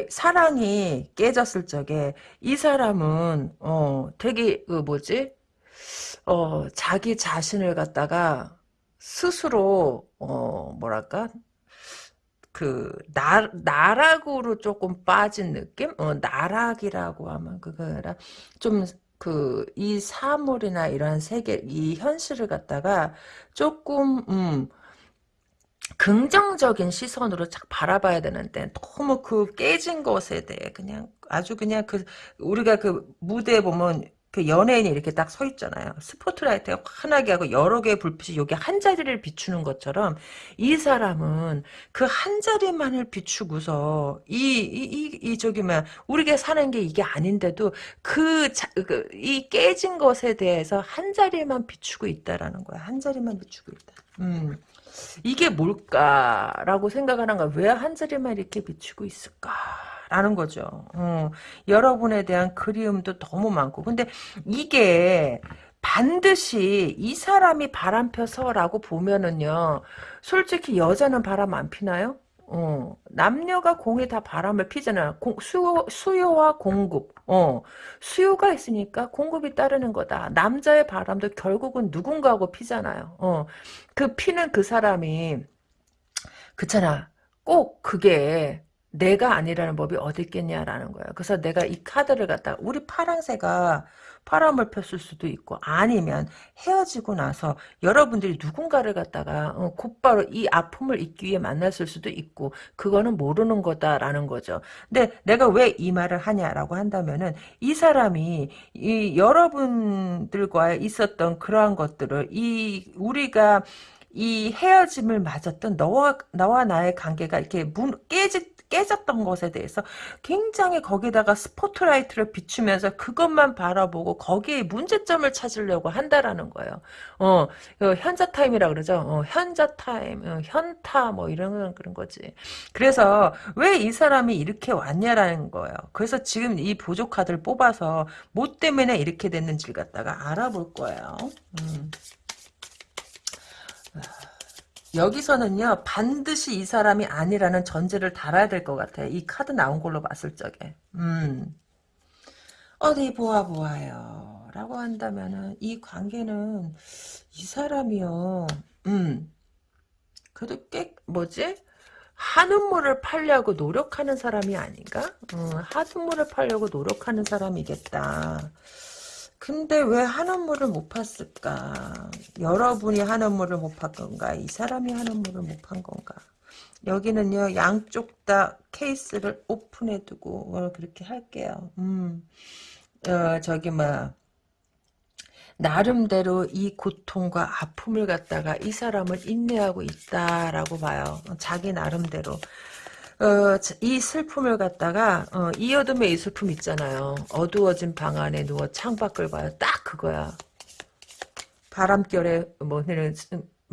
사랑이 깨졌을 적에 이 사람은 어 되게 그 뭐지 어 자기 자신을 갖다가 스스로 어 뭐랄까 그 나, 나락으로 조금 빠진 느낌? 어, 나락이라고 하면 그거라 좀 그 이 사물이나 이러한 세계 이 현실을 갖다가 조금 음 긍정적인 시선으로 쫙 바라봐야 되는데 너무 그 깨진 것에 대해 그냥 아주 그냥 그 우리가 그 무대에 보면 그 연예인이 이렇게 딱 서 있잖아요. 스포트라이트가 환하게 하고 여러 개의 불빛이 여기 한 자리를 비추는 것처럼 이 사람은 그 한 자리만을 비추고서 이 이이이 저기 뭐 우리가 사는 게 이게 아닌데도 그, 자, 그, 이 깨진 것에 대해서 한 자리만 비추고 있다라는 거야. 한 자리만 비추고 있다. 음. 이게 뭘까라고 생각하는 거야. 왜 한 자리만 이렇게 비추고 있을까? 라는 거죠. 어, 여러분에 대한 그리움도 너무 많고. 근데 이게 반드시 이 사람이 바람 펴서라고 보면은요. 솔직히 여자는 바람 안 피나요? 어, 남녀가 공이 다 바람을 피잖아. 공, 수요, 수요와 공급. 어, 수요가 있으니까 공급이 따르는 거다. 남자의 바람도 결국은 누군가하고 피잖아요. 어, 그 피는 그 사람이, 그렇잖아. 꼭 그게 내가 아니라는 법이 어디 있겠냐라는 거예요. 그래서 내가 이 카드를 갖다가 우리 파랑새가 바람을 폈을 수도 있고 아니면 헤어지고 나서 여러분들이 누군가를 갖다가 어, 곧바로 이 아픔을 잊기 위해 만났을 수도 있고 그거는 모르는 거다라는 거죠. 근데 내가 왜 이 말을 하냐라고 한다면은 이 사람이 이 여러분들과 있었던 그러한 것들을 이 우리가 이 헤어짐을 맞았던 너와 나와 나의 관계가 이렇게 문, 깨지 깨졌던 것에 대해서 굉장히 거기다가 스포트라이트를 비추면서 그것만 바라보고 거기에 문제점을 찾으려고 한다라는 거예요. 어, 현자 타임이라 그러죠. 어, 현자 타임, 어, 현타 뭐 이런 그런 거지. 그래서 왜 이 사람이 이렇게 왔냐라는 거예요. 그래서 지금 이 보조 카드를 뽑아서 뭐 때문에 이렇게 됐는지를 갖다가 알아볼 거예요. 음. 여기서는요 반드시 이 사람이 아니라는 전제를 달아야 될 것 같아요. 이 카드 나온 걸로 봤을 적에. 음. 어디 보아 보아요. 라고 한다면은 이 관계는 이 사람이요. 음. 그래도 꽤 뭐지? 한우물을 팔려고 노력하는 사람이 아닌가? 음, 한우물을 팔려고 노력하는 사람이겠다. 근데 왜 한원물을 못 팠을까? 여러분이 한원물을 못 판 건가? 이 사람이 한원물을 못 판 건가? 여기는요, 양쪽 다 케이스를 오픈해 두고, 어, 그렇게 할게요. 음, 어, 저기, 뭐, 나름대로 이 고통과 아픔을 갖다가 이 사람을 인내하고 있다라고 봐요. 자기 나름대로. 어, 이 슬픔을 갖다가 어, 이 어둠의 이 슬픔 있잖아요. 어두워진 방 안에 누워 창밖을 봐요. 딱 그거야. 바람결에 뭐는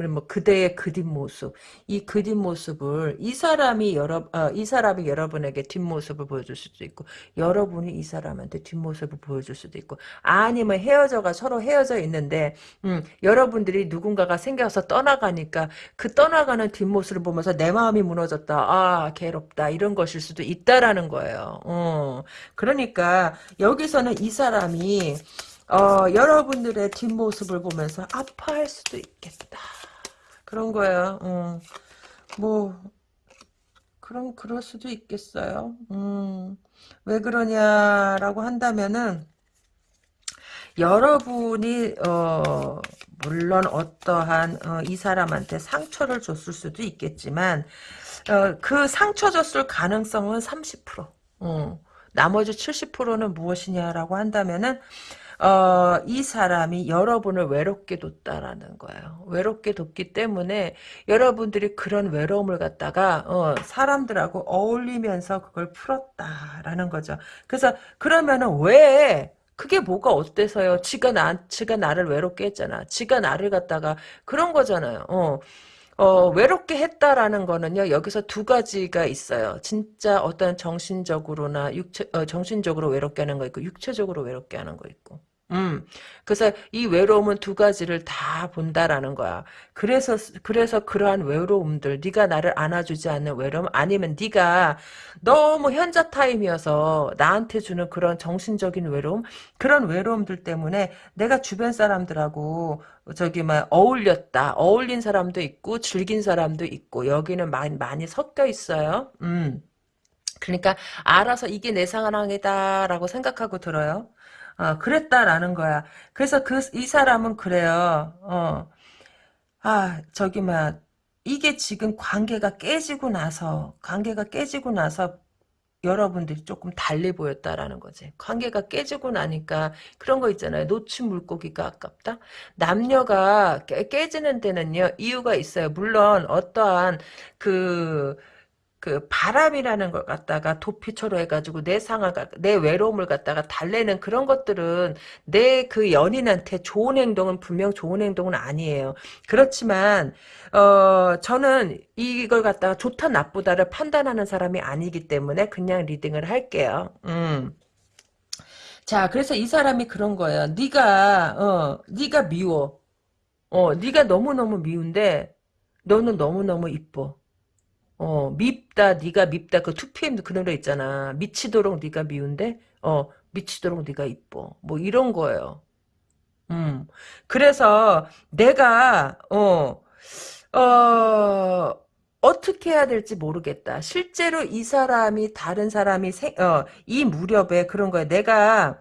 뭐 그대의 그 뒷모습 이 그 뒷모습을 이 사람이 여러 어, 이 사람이 여러분에게 뒷모습을 보여줄 수도 있고 여러분이 이 사람한테 뒷모습을 보여줄 수도 있고 아니면 헤어져가 서로 헤어져 있는데 음, 여러분들이 누군가가 생겨서 떠나가니까 그 떠나가는 뒷모습을 보면서 내 마음이 무너졌다 아 괴롭다 이런 것일 수도 있다라는 거예요 어, 그러니까 여기서는 이 사람이 어, 여러분들의 뒷모습을 보면서 아파할 수도 있겠다. 그런 거예요. 음. 뭐 그럼 그럴 수도 있겠어요. 음. 왜 그러냐라고 한다면은 여러분이 어 물론 어떠한 어, 이 사람한테 상처를 줬을 수도 있겠지만 어, 그 상처 줬을 가능성은 30%. 어. 나머지 70%는 무엇이냐라고 한다면은 어, 이 사람이 여러분을 외롭게 뒀다라는 거예요. 외롭게 뒀기 때문에 여러분들이 그런 외로움을 갖다가 어, 사람들하고 어울리면서 그걸 풀었다라는 거죠. 그래서 그러면은 왜 그게 뭐가 어때서요? 지가 나, 지가 나를 외롭게 했잖아. 지가 나를 갖다가 그런 거잖아요. 어. 어, 외롭게 했다라는 거는요, 여기서 두 가지가 있어요. 진짜 어떤 정신적으로나 육체, 어, 정신적으로 외롭게 하는 거 있고, 육체적으로 외롭게 하는 거 있고. 음. 그래서 이 외로움은 두 가지를 다 본다라는 거야. 그래서 그래서 그러한 외로움들, 네가 나를 안아주지 않는 외로움, 아니면 네가 너무 현자 타임이어서 나한테 주는 그런 정신적인 외로움, 그런 외로움들 때문에 내가 주변 사람들하고 저기 막 어울렸다, 어울린 사람도 있고 즐긴 사람도 있고 여기는 많이 많이 섞여 있어요. 음. 그러니까 알아서 이게 내 상황이다라고 생각하고 들어요. 어, 그랬다라는 거야. 그래서 그, 이 사람은 그래요. 어, 아, 저기, 막, 이게 지금 관계가 깨지고 나서, 관계가 깨지고 나서, 여러분들이 조금 달리 보였다라는 거지. 관계가 깨지고 나니까 그런 거 있잖아요. 놓친 물고기가 아깝다. 남녀가 깨, 깨지는 데는요 이유가 있어요. 물론 어떠한 그 그 바람이라는 걸 갖다가 도피처로 해가지고 내 상황, 내 외로움을 갖다가 달래는 그런 것들은 내 그 연인한테 좋은 행동은 분명 좋은 행동은 아니에요. 그렇지만 어 저는 이걸 갖다가 좋다 나쁘다를 판단하는 사람이 아니기 때문에 그냥 리딩을 할게요. 음. 자, 그래서 이 사람이 그런 거예요. 네가 어, 네가 미워. 어, 네가 너무 너무 미운데 너는 너무 너무 이뻐. 어 밉다 네가 밉다 그 2PM도 그 노래 있잖아. 미치도록 네가 미운데 어 미치도록 네가 이뻐. 뭐 이런 거예요. 음. 그래서 내가 어 어, 어떻게 해야 될지 모르겠다. 실제로 이 사람이 다른 사람이 생, 어, 이 무렵에 그런 거야. 내가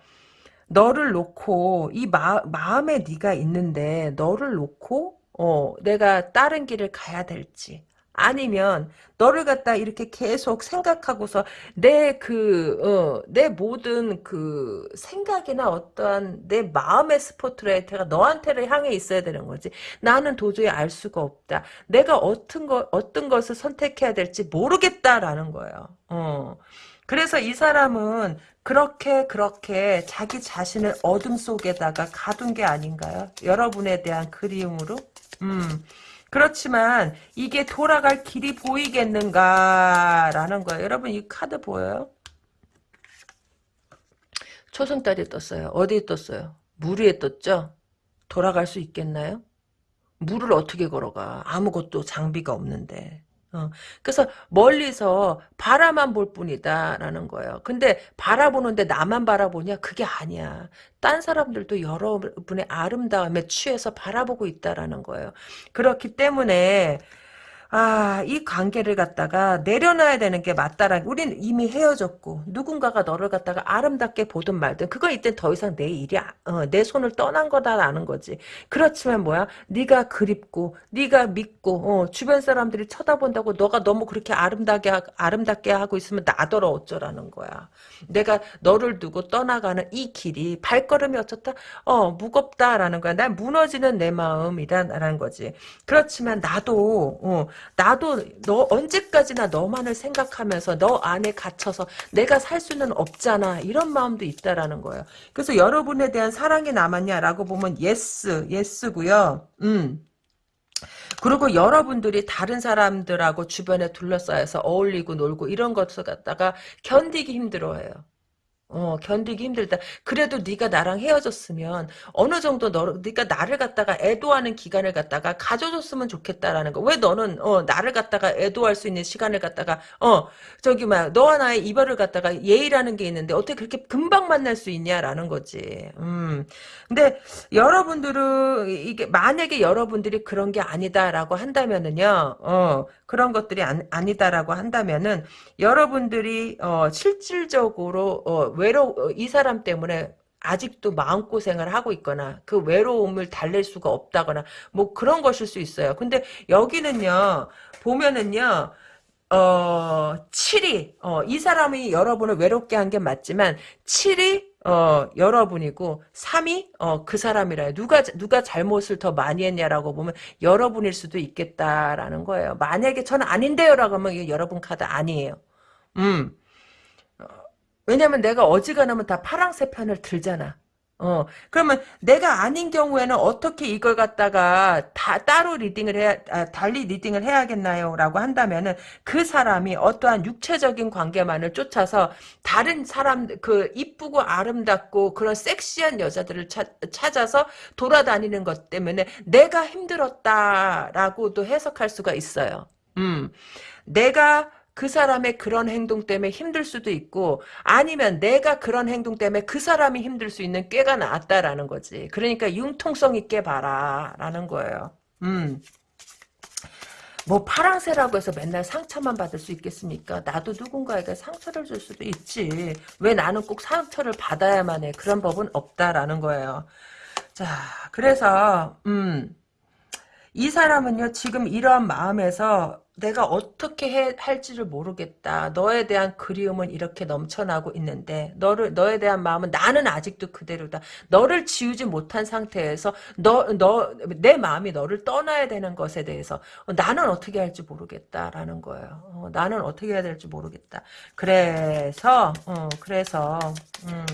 너를 놓고 이 마, 마음에 네가 있는데 너를 놓고 어, 내가 다른 길을 가야 될지 아니면 너를 갖다 이렇게 계속 생각하고서 내 그, 어, 내 모든 그 생각이나 어떠한 내 마음의 스포트라이트가 너한테를 향해 있어야 되는 거지. 나는 도저히 알 수가 없다. 내가 어떤 거, 어떤 것을 선택해야 될지 모르겠다라는 거예요. 어. 그래서 이 사람은 그렇게 그렇게 자기 자신을 어둠 속에다가 가둔 게 아닌가요? 여러분에 대한 그리움으로? 음. 그렇지만 이게 돌아갈 길이 보이겠는가라는 거예요. 여러분 이 카드 보여요? 초승달이 떴어요. 어디에 떴어요? 물 위에 떴죠? 돌아갈 수 있겠나요? 물을 어떻게 걸어가? 아무것도 장비가 없는데. 어, 그래서 멀리서 바라만 볼 뿐이다라는 거예요. 근데 바라보는데 나만 바라보냐? 그게 아니야. 딴 사람들도 여러분의 아름다움에 취해서 바라보고 있다라는 거예요. 그렇기 때문에 아, 이 관계를 갖다가 내려놔야 되는 게 맞다라. 우린 이미 헤어졌고 누군가가 너를 갖다가 아름답게 보든 말든 그거 이때 더 이상 내 일이 아, 어, 내 손을 떠난 거다라는 거지. 그렇지만 뭐야? 네가 그립고 네가 믿고 어, 주변 사람들이 쳐다본다고 너가 너무 그렇게 아름답게 하, 아름답게 하고 있으면 나더러 어쩌라는 거야. 내가 너를 두고 떠나가는 이 길이 발걸음이 어쩌다 어 무겁다라는 거야. 난 무너지는 내 마음이다라는 거지. 그렇지만 나도 어, 나도 너 언제까지나 너만을 생각하면서 너 안에 갇혀서 내가 살 수는 없잖아 이런 마음도 있다라는 거예요. 그래서 여러분에 대한 사랑이 남았냐라고 보면 yes yes고요. 음. 그리고 여러분들이 다른 사람들하고 주변에 둘러싸여서 어울리고 놀고 이런 것을 갖다가 견디기 힘들어해요. 어, 견디기 힘들다. 그래도 네가 나랑 헤어졌으면 어느 정도 너 네가 나를 갖다가 애도하는 기간을 갖다가 가져줬으면 좋겠다라는 거. 왜 너는 어, 나를 갖다가 애도할 수 있는 시간을 갖다가 어, 저기 막 너와 나의 이별을 갖다가 예의라는 게 있는데 어떻게 그렇게 금방 만날 수 있냐라는 거지. 음. 근데 여러분들은 이게 만약에 여러분들이 그런 게 아니다라고 한다면은요. 어, 그런 것들이 안, 아니다라고 한다면은 여러분들이 어, 실질적으로 어, 외로 어, 이 사람 때문에 아직도 마음고생을 하고 있거나 그 외로움을 달랠 수가 없다거나 뭐 그런 것일 수 있어요. 근데 여기는요. 보면은요. 어, 7위. 어, 이 사람이 여러분을 외롭게 한 게 맞지만 7위 어, 여러분이고 3위 어, 그 사람이라 누가 누가 잘못을 더 많이 했냐라고 보면 여러분일 수도 있겠다라는 거예요. 만약에 저는 아닌데요라고 하면 여러분 카드 아니에요. 음. 왜냐면 내가 어지간하면 다 파랑새 편을 들잖아. 어, 그러면 내가 아닌 경우에는 어떻게 이걸 갖다가 다 따로 리딩을 해야, 아, 달리 리딩을 해야겠나요? 라고 한다면은 그 사람이 어떠한 육체적인 관계만을 쫓아서 다른 사람, 그 이쁘고 아름답고 그런 섹시한 여자들을 차, 찾아서 돌아다니는 것 때문에 내가 힘들었다라고도 해석할 수가 있어요. 음. 내가 그 사람의 그런 행동 때문에 힘들 수도 있고 아니면 내가 그런 행동 때문에 그 사람이 힘들 수 있는 꾀가 나왔다라는 거지. 그러니까 융통성 있게 봐라 라는 거예요. 음. 뭐 파랑새라고 해서 맨날 상처만 받을 수 있겠습니까? 나도 누군가에게 상처를 줄 수도 있지. 왜 나는 꼭 상처를 받아야만 해? 그런 법은 없다라는 거예요. 자, 그래서 음, 이 사람은요 지금 이러한 마음에서 내가 어떻게 해, 할지를 모르겠다. 너에 대한 그리움은 이렇게 넘쳐나고 있는데 너를 너에 대한 마음은 나는 아직도 그대로다. 너를 지우지 못한 상태에서 너 너 내 마음이 너를 떠나야 되는 것에 대해서 어, 나는 어떻게 할지 모르겠다라는 거예요. 어, 나는 어떻게 해야 될지 모르겠다. 그래서 어, 그래서 음.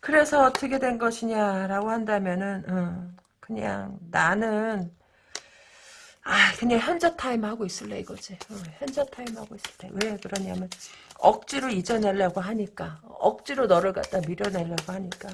그래서 어떻게 된 것이냐라고 한다면은 음, 그냥 나는 아 그냥 현자 타임 하고 있을래 이거지 어, 현자 타임 하고 있을래 왜 그러냐면 억지로 잊어내려고 하니까 억지로 너를 갖다 밀어내려고 하니까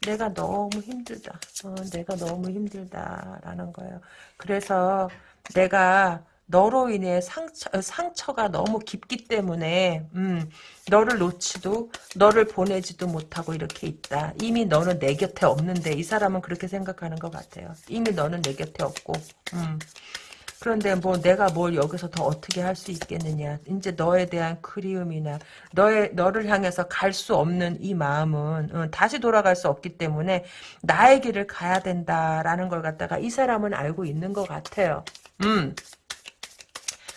내가 너무 힘들다 어, 내가 너무 힘들다라는 거예요 그래서 내가 너로 인해 상처, 상처가 너무 깊기 때문에 음, 너를 놓지도 너를 보내지도 못하고 이렇게 있다. 이미 너는 내 곁에 없는데 이 사람은 그렇게 생각하는 것 같아요. 이미 너는 내 곁에 없고 음. 그런데 뭐 내가 뭘 여기서 더 어떻게 할 수 있겠느냐. 이제 너에 대한 그리움이나 너의 너를 향해서 갈 수 없는 이 마음은 어, 다시 돌아갈 수 없기 때문에 나의 길을 가야 된다라는 걸 갖다가 이 사람은 알고 있는 것 같아요. 음.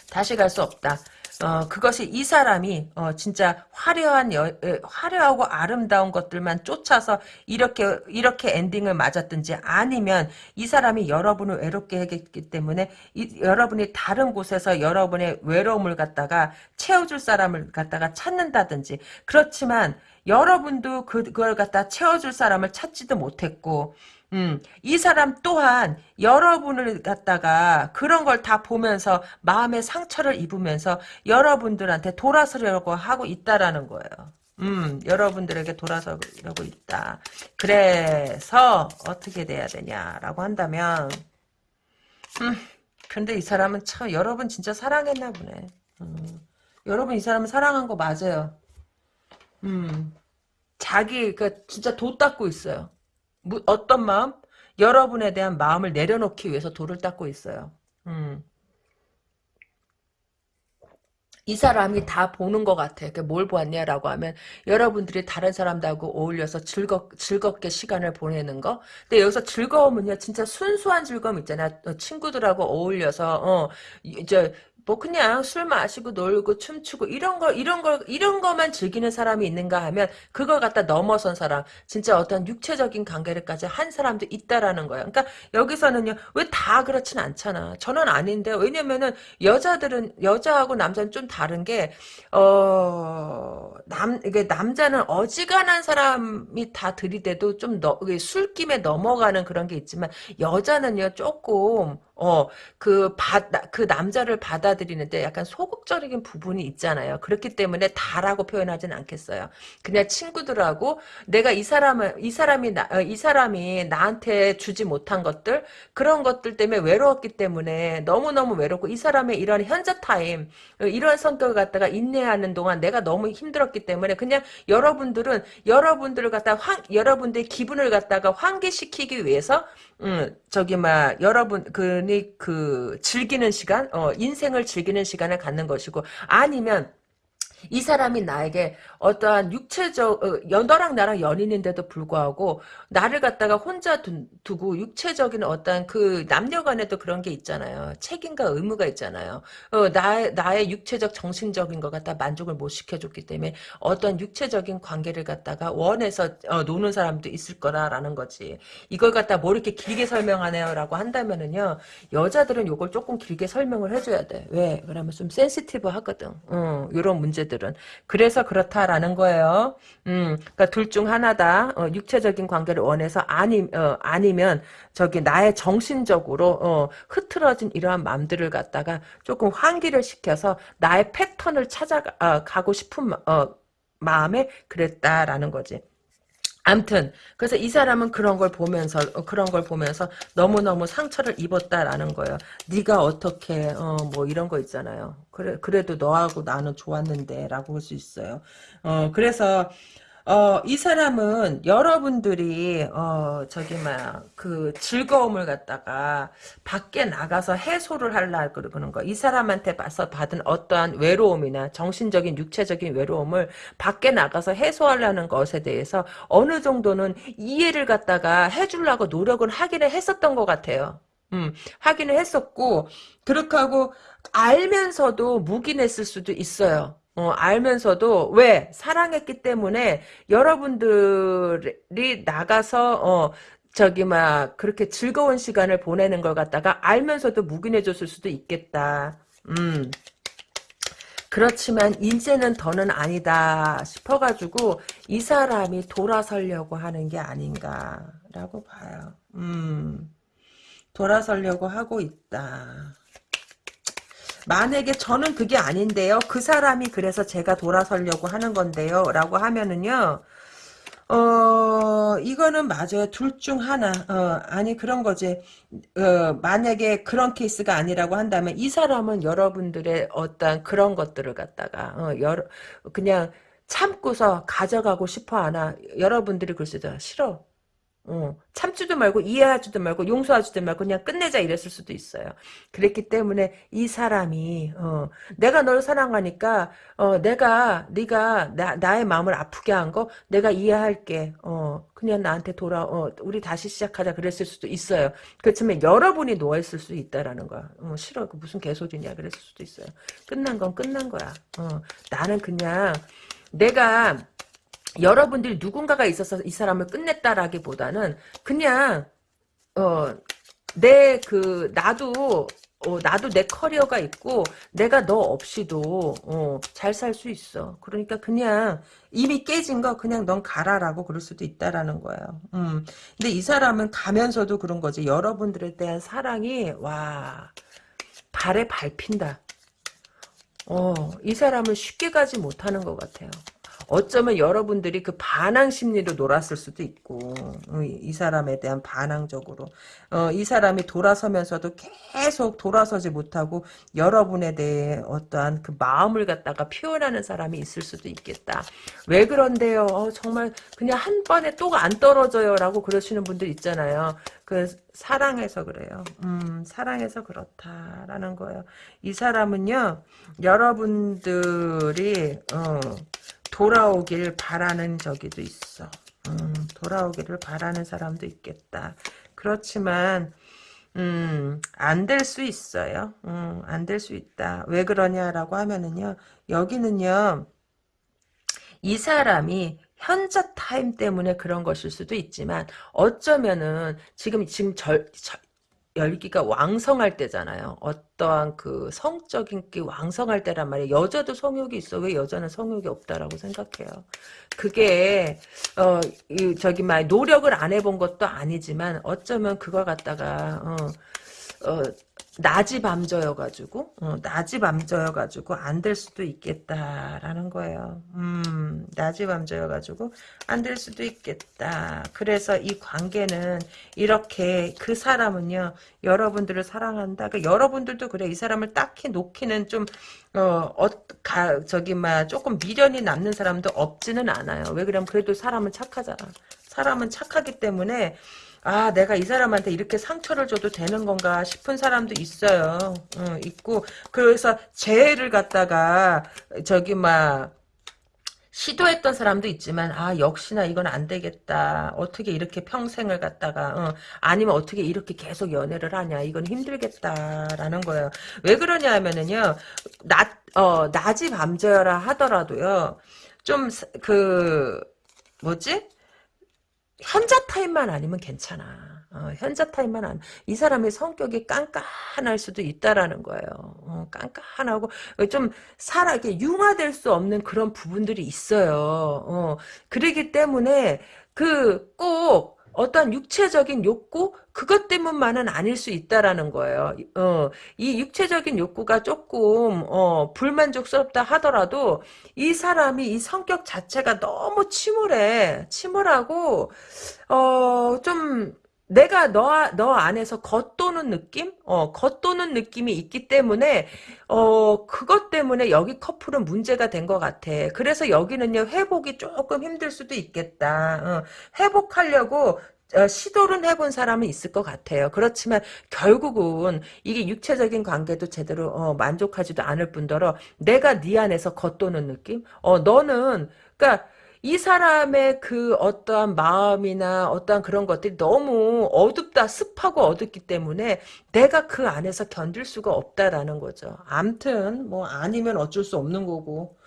다시 갈 수 없다. 어, 그것이 이 사람이, 어, 진짜 화려한, 여, 에, 화려하고 아름다운 것들만 쫓아서 이렇게, 이렇게 엔딩을 맞았든지 아니면 이 사람이 여러분을 외롭게 하기 때문에 이, 여러분이 다른 곳에서 여러분의 외로움을 갖다가 채워줄 사람을 갖다가 찾는다든지 그렇지만 여러분도 그, 그걸 갖다 채워줄 사람을 찾지도 못했고, 음, 이 사람 또한 여러분을 갖다가 그런 걸 다 보면서 마음의 상처를 입으면서 여러분들한테 돌아서려고 하고 있다라는 거예요. 음, 여러분들에게 돌아서려고 있다. 그래서 어떻게 돼야 되냐라고 한다면 음, 근데 이 사람은 참 여러분 진짜 사랑했나 보네. 음, 여러분 이 사람은 사랑한 거 맞아요. 음, 자기 그 진짜 도 닦고 있어요. 뭐, 어떤 마음? 여러분에 대한 마음을 내려놓기 위해서 돌을 닦고 있어요. 음. 이 사람이 다 보는 것 같아. 뭘 보았냐라고 하면 여러분들이 다른 사람들하고 어울려서 즐겁, 즐겁게 시간을 보내는 거. 근데 여기서 즐거움은요, 진짜 순수한 즐거움 있잖아. 요 친구들하고 어울려서 어 이제 뭐 그냥 술 마시고 놀고 춤추고 이런 걸 이런 걸 이런 것만 즐기는 사람이 있는가 하면 그걸 갖다 넘어선 사람 진짜 어떤 육체적인 관계를까지 한 사람도 있다라는 거야. 그러니까 여기서는요 왜 다 그렇진 않잖아. 저는 아닌데 왜냐면은 여자들은 여자하고 남자는 좀 다른 게 어 남 이게 남자는 어지간한 사람이 다 들이대도 좀 너, 술김에 넘어가는 그런 게 있지만 여자는요 조금 어, 그, 바, 그 남자를 받아들이는데 약간 소극적인 부분이 있잖아요. 그렇기 때문에 다라고 표현하진 않겠어요. 그냥 친구들하고 내가 이 사람을, 이 사람이, 나, 어, 이 사람이 나한테 주지 못한 것들, 그런 것들 때문에 외로웠기 때문에 너무너무 외롭고 이 사람의 이런 현자 타임, 어, 이런 성격을 갖다가 인내하는 동안 내가 너무 힘들었기 때문에 그냥 여러분들은 여러분들을 갖다 환, 여러분들의 기분을 갖다가 환기시키기 위해서 음, 저기 막 여러분 그니 그 즐기는 시간, 어, 인생을 즐기는 시간을 갖는 것이고 아니면 이 사람이 나에게 어떠한 육체적 어, 너랑 나랑 연인인데도 불구하고 나를 갖다가 혼자 두, 고 육체적인 어떤 그 남녀간에도 그런 게 있잖아요. 책임과 의무가 있잖아요. 어, 나의 나의 육체적 정신적인 것 갖다 만족을 못 시켜줬기 때문에 어떤 육체적인 관계를 갖다가 원해서 어, 노는 사람도 있을 거라라는 거지. 이걸 갖다 뭐 이렇게 길게 설명하네요라고 한다면은요 여자들은 이걸 조금 길게 설명을 해줘야 돼. 왜? 그러면 좀 sensitive 하거든. 어, 이런 문제 들은. 그래서 그렇다라는 거예요. 음, 그러니까 둘 중 하나다. 어, 육체적인 관계를 원해서 아니 어, 아니면 저기 나의 정신적으로 어, 흐트러진 이러한 마음들을 갖다가 조금 환기를 시켜서 나의 패턴을 찾아가고 싶은 어, 마음에 그랬다라는 거지. 암튼 그래서 이 사람은 그런 걸 보면서 어, 그런 걸 보면서 너무너무 상처를 입었다라는 거예요. 네가 어떻게 어, 뭐 이런 거 있잖아요. 그래 그래도 너하고 나는 좋았는데라고 할 수 있어요. 어 그래서 어, 이 사람은 여러분들이 어, 저기 막 그 즐거움을 갖다가 밖에 나가서 해소를 하려 그러는 거. 이 사람한테 봐서 받은 어떠한 외로움이나 정신적인 육체적인 외로움을 밖에 나가서 해소하려는 것에 대해서 어느 정도는 이해를 갖다가 해주려고 노력을 하기는 했었던 것 같아요. 음, 하기는 했었고 그렇게 하고 알면서도 묵인했을 수도 있어요. 어, 알면서도 왜 사랑했기 때문에 여러분들이 나가서 어, 저기 막 그렇게 즐거운 시간을 보내는 걸 갖다가 알면서도 묵인해 줬을 수도 있겠다. 음. 그렇지만 이제는 더는 아니다 싶어가지고 이 사람이 돌아서려고 하는 게 아닌가라고 봐요. 음. 돌아서려고 하고 있다. 만약에 저는 그게 아닌데요. 그 사람이 그래서 제가 돌아서려고 하는 건데요. 라고 하면은요. 어, 이거는 맞아요. 둘 중 하나. 어, 아니, 그런 거지. 어, 만약에 그런 케이스가 아니라고 한다면, 이 사람은 여러분들의 어떤 그런 것들을 갖다가, 어, 여러, 그냥 참고서 가져가고 싶어 하나. 여러분들이 글쎄, 싫어. 어, 참지도 말고 이해하지도 말고 용서하지도 말고 그냥 끝내자 이랬을 수도 있어요. 그랬기 때문에 이 사람이 어, 내가 널 사랑하니까 어, 내가 네가 나, 나의 마음을 아프게 한 거 내가 이해할게. 어, 그냥 나한테 돌아 어, 우리 다시 시작하자 그랬을 수도 있어요. 그렇지만 여러분이 놓아 있을 수 있다라는 거야. 어, 싫어. 그 무슨 개소리냐 그랬을 수도 있어요. 끝난 건 끝난 거야. 어, 나는 그냥 내가 여러분들이 누군가가 있어서 이 사람을 끝냈다라기보다는 그냥 어 내 그 나도 어, 나도 내 커리어가 있고 내가 너 없이도 어, 잘 살 수 있어. 그러니까 그냥 이미 깨진 거 그냥 넌 가라라고 그럴 수도 있다라는 거예요. 음. 근데 이 사람은 가면서도 그런 거지. 여러분들에 대한 사랑이 와 발에 밟힌다. 어, 이 사람을 쉽게 가지 못하는 것 같아요. 어쩌면 여러분들이 그 반항 심리로 놀았을 수도 있고 어, 이 사람에 대한 반항적으로 어, 이 사람이 돌아서면서도 계속 돌아서지 못하고 여러분에 대해 어떠한 그 마음을 갖다가 표현하는 사람이 있을 수도 있겠다. 왜 그런데요? 어, 정말 그냥 한 번에 또 안 떨어져요 라고 그러시는 분들 있잖아요. 그 사랑해서 그래요. 음, 사랑해서 그렇다라는 거예요. 이 사람은요, 여러분들이 어, 돌아오길 바라는 저기도 있어. 음, 돌아오기를 바라는 사람도 있겠다. 그렇지만 음, 안 될 수 있어요. 음, 안 될 수 있다. 왜 그러냐라고 하면은요. 여기는요. 이 사람이 현자 타임 때문에 그런 것일 수도 있지만 어쩌면은 지금 지금 절, 절 열기가 왕성할 때잖아요. 어떠한 그 성적인 게 왕성할 때란 말이에요. 여자도 성욕이 있어. 왜 여자는 성욕이 없다라고 생각해요. 그게 어 저기 막 노력을 안 해본 것도 아니지만 어쩌면 그걸 갖다가 어, 어 낮이 밤저여가지고 어, 낮이 밤저여가지고 안 될 수도 있겠다라는 거예요. 음, 낮이 밤저여가지고 안 될 수도 있겠다. 그래서 이 관계는 이렇게 그 사람은요 여러분들을 사랑한다. 그 여러분들도 그래 이 사람을 딱히 놓기는 좀 어, 어, 가, 저기, 막, 조금 미련이 남는 사람도 없지는 않아요. 왜 그러면 그래도 사람은 착하잖아. 사람은 착하기 때문에, 아 내가 이 사람한테 이렇게 상처를 줘도 되는 건가 싶은 사람도 있어요. 어, 있고. 그래서 재해를 갖다가 저기 막 시도했던 사람도 있지만 아 역시나 이건 안 되겠다. 어떻게 이렇게 평생을 갖다가 어, 아니면 어떻게 이렇게 계속 연애를 하냐. 이건 힘들겠다라는 거예요. 왜 그러냐 하면은요 낮 어, 낮이 밤저라 하더라도요 좀 그 뭐지 현자 타임만 아니면 괜찮아. 어, 현자 타임만 안, 이 사람의 성격이 깐깐할 수도 있다라는 거예요. 어, 깐깐하고, 좀, 살아게 융화될 수 없는 그런 부분들이 있어요. 어, 그러기 때문에, 그, 꼭, 어떤 육체적인 욕구 그것 때문만은 아닐 수 있다라는 거예요. 어, 이 육체적인 욕구가 조금 어, 불만족스럽다 하더라도 이 사람이 이 성격 자체가 너무 침울해, 침울하고 어, 좀 내가 너, 너 안에서 겉도는 느낌? 어, 겉도는 느낌이 있기 때문에, 어, 그것 때문에 여기 커플은 문제가 된 것 같아. 그래서 여기는요, 회복이 조금 힘들 수도 있겠다. 어, 회복하려고 어, 시도를 해본 사람은 있을 것 같아요. 그렇지만 결국은 이게 육체적인 관계도 제대로 어, 만족하지도 않을 뿐더러 내가 네 안에서 겉도는 느낌? 어, 너는 그러니까 이 사람의 그 어떠한 마음이나 어떠한 그런 것들이 너무 어둡다, 습하고 어둡기 때문에 내가 그 안에서 견딜 수가 없다라는 거죠. 암튼 뭐 아니면 어쩔 수 없는 거고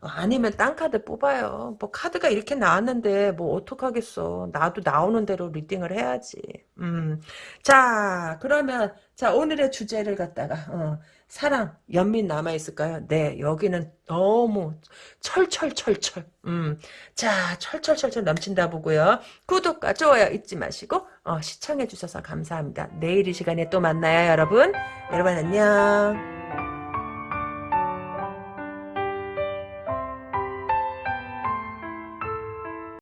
아니면 딴 카드 뽑아요. 뭐 카드가 이렇게 나왔는데 뭐 어떡하겠어. 나도 나오는 대로 리딩을 해야지. 음. 자, 그러면 자, 오늘의 주제를 갖다가 어, 사랑, 연민 남아있을까요? 네, 여기는 너무 철철철철. 음. 자, 철철철철 넘친다 보고요. 구독과 좋아요 잊지 마시고 어, 시청해주셔서 감사합니다. 내일 이 시간에 또 만나요, 여러분. 여러분 안녕.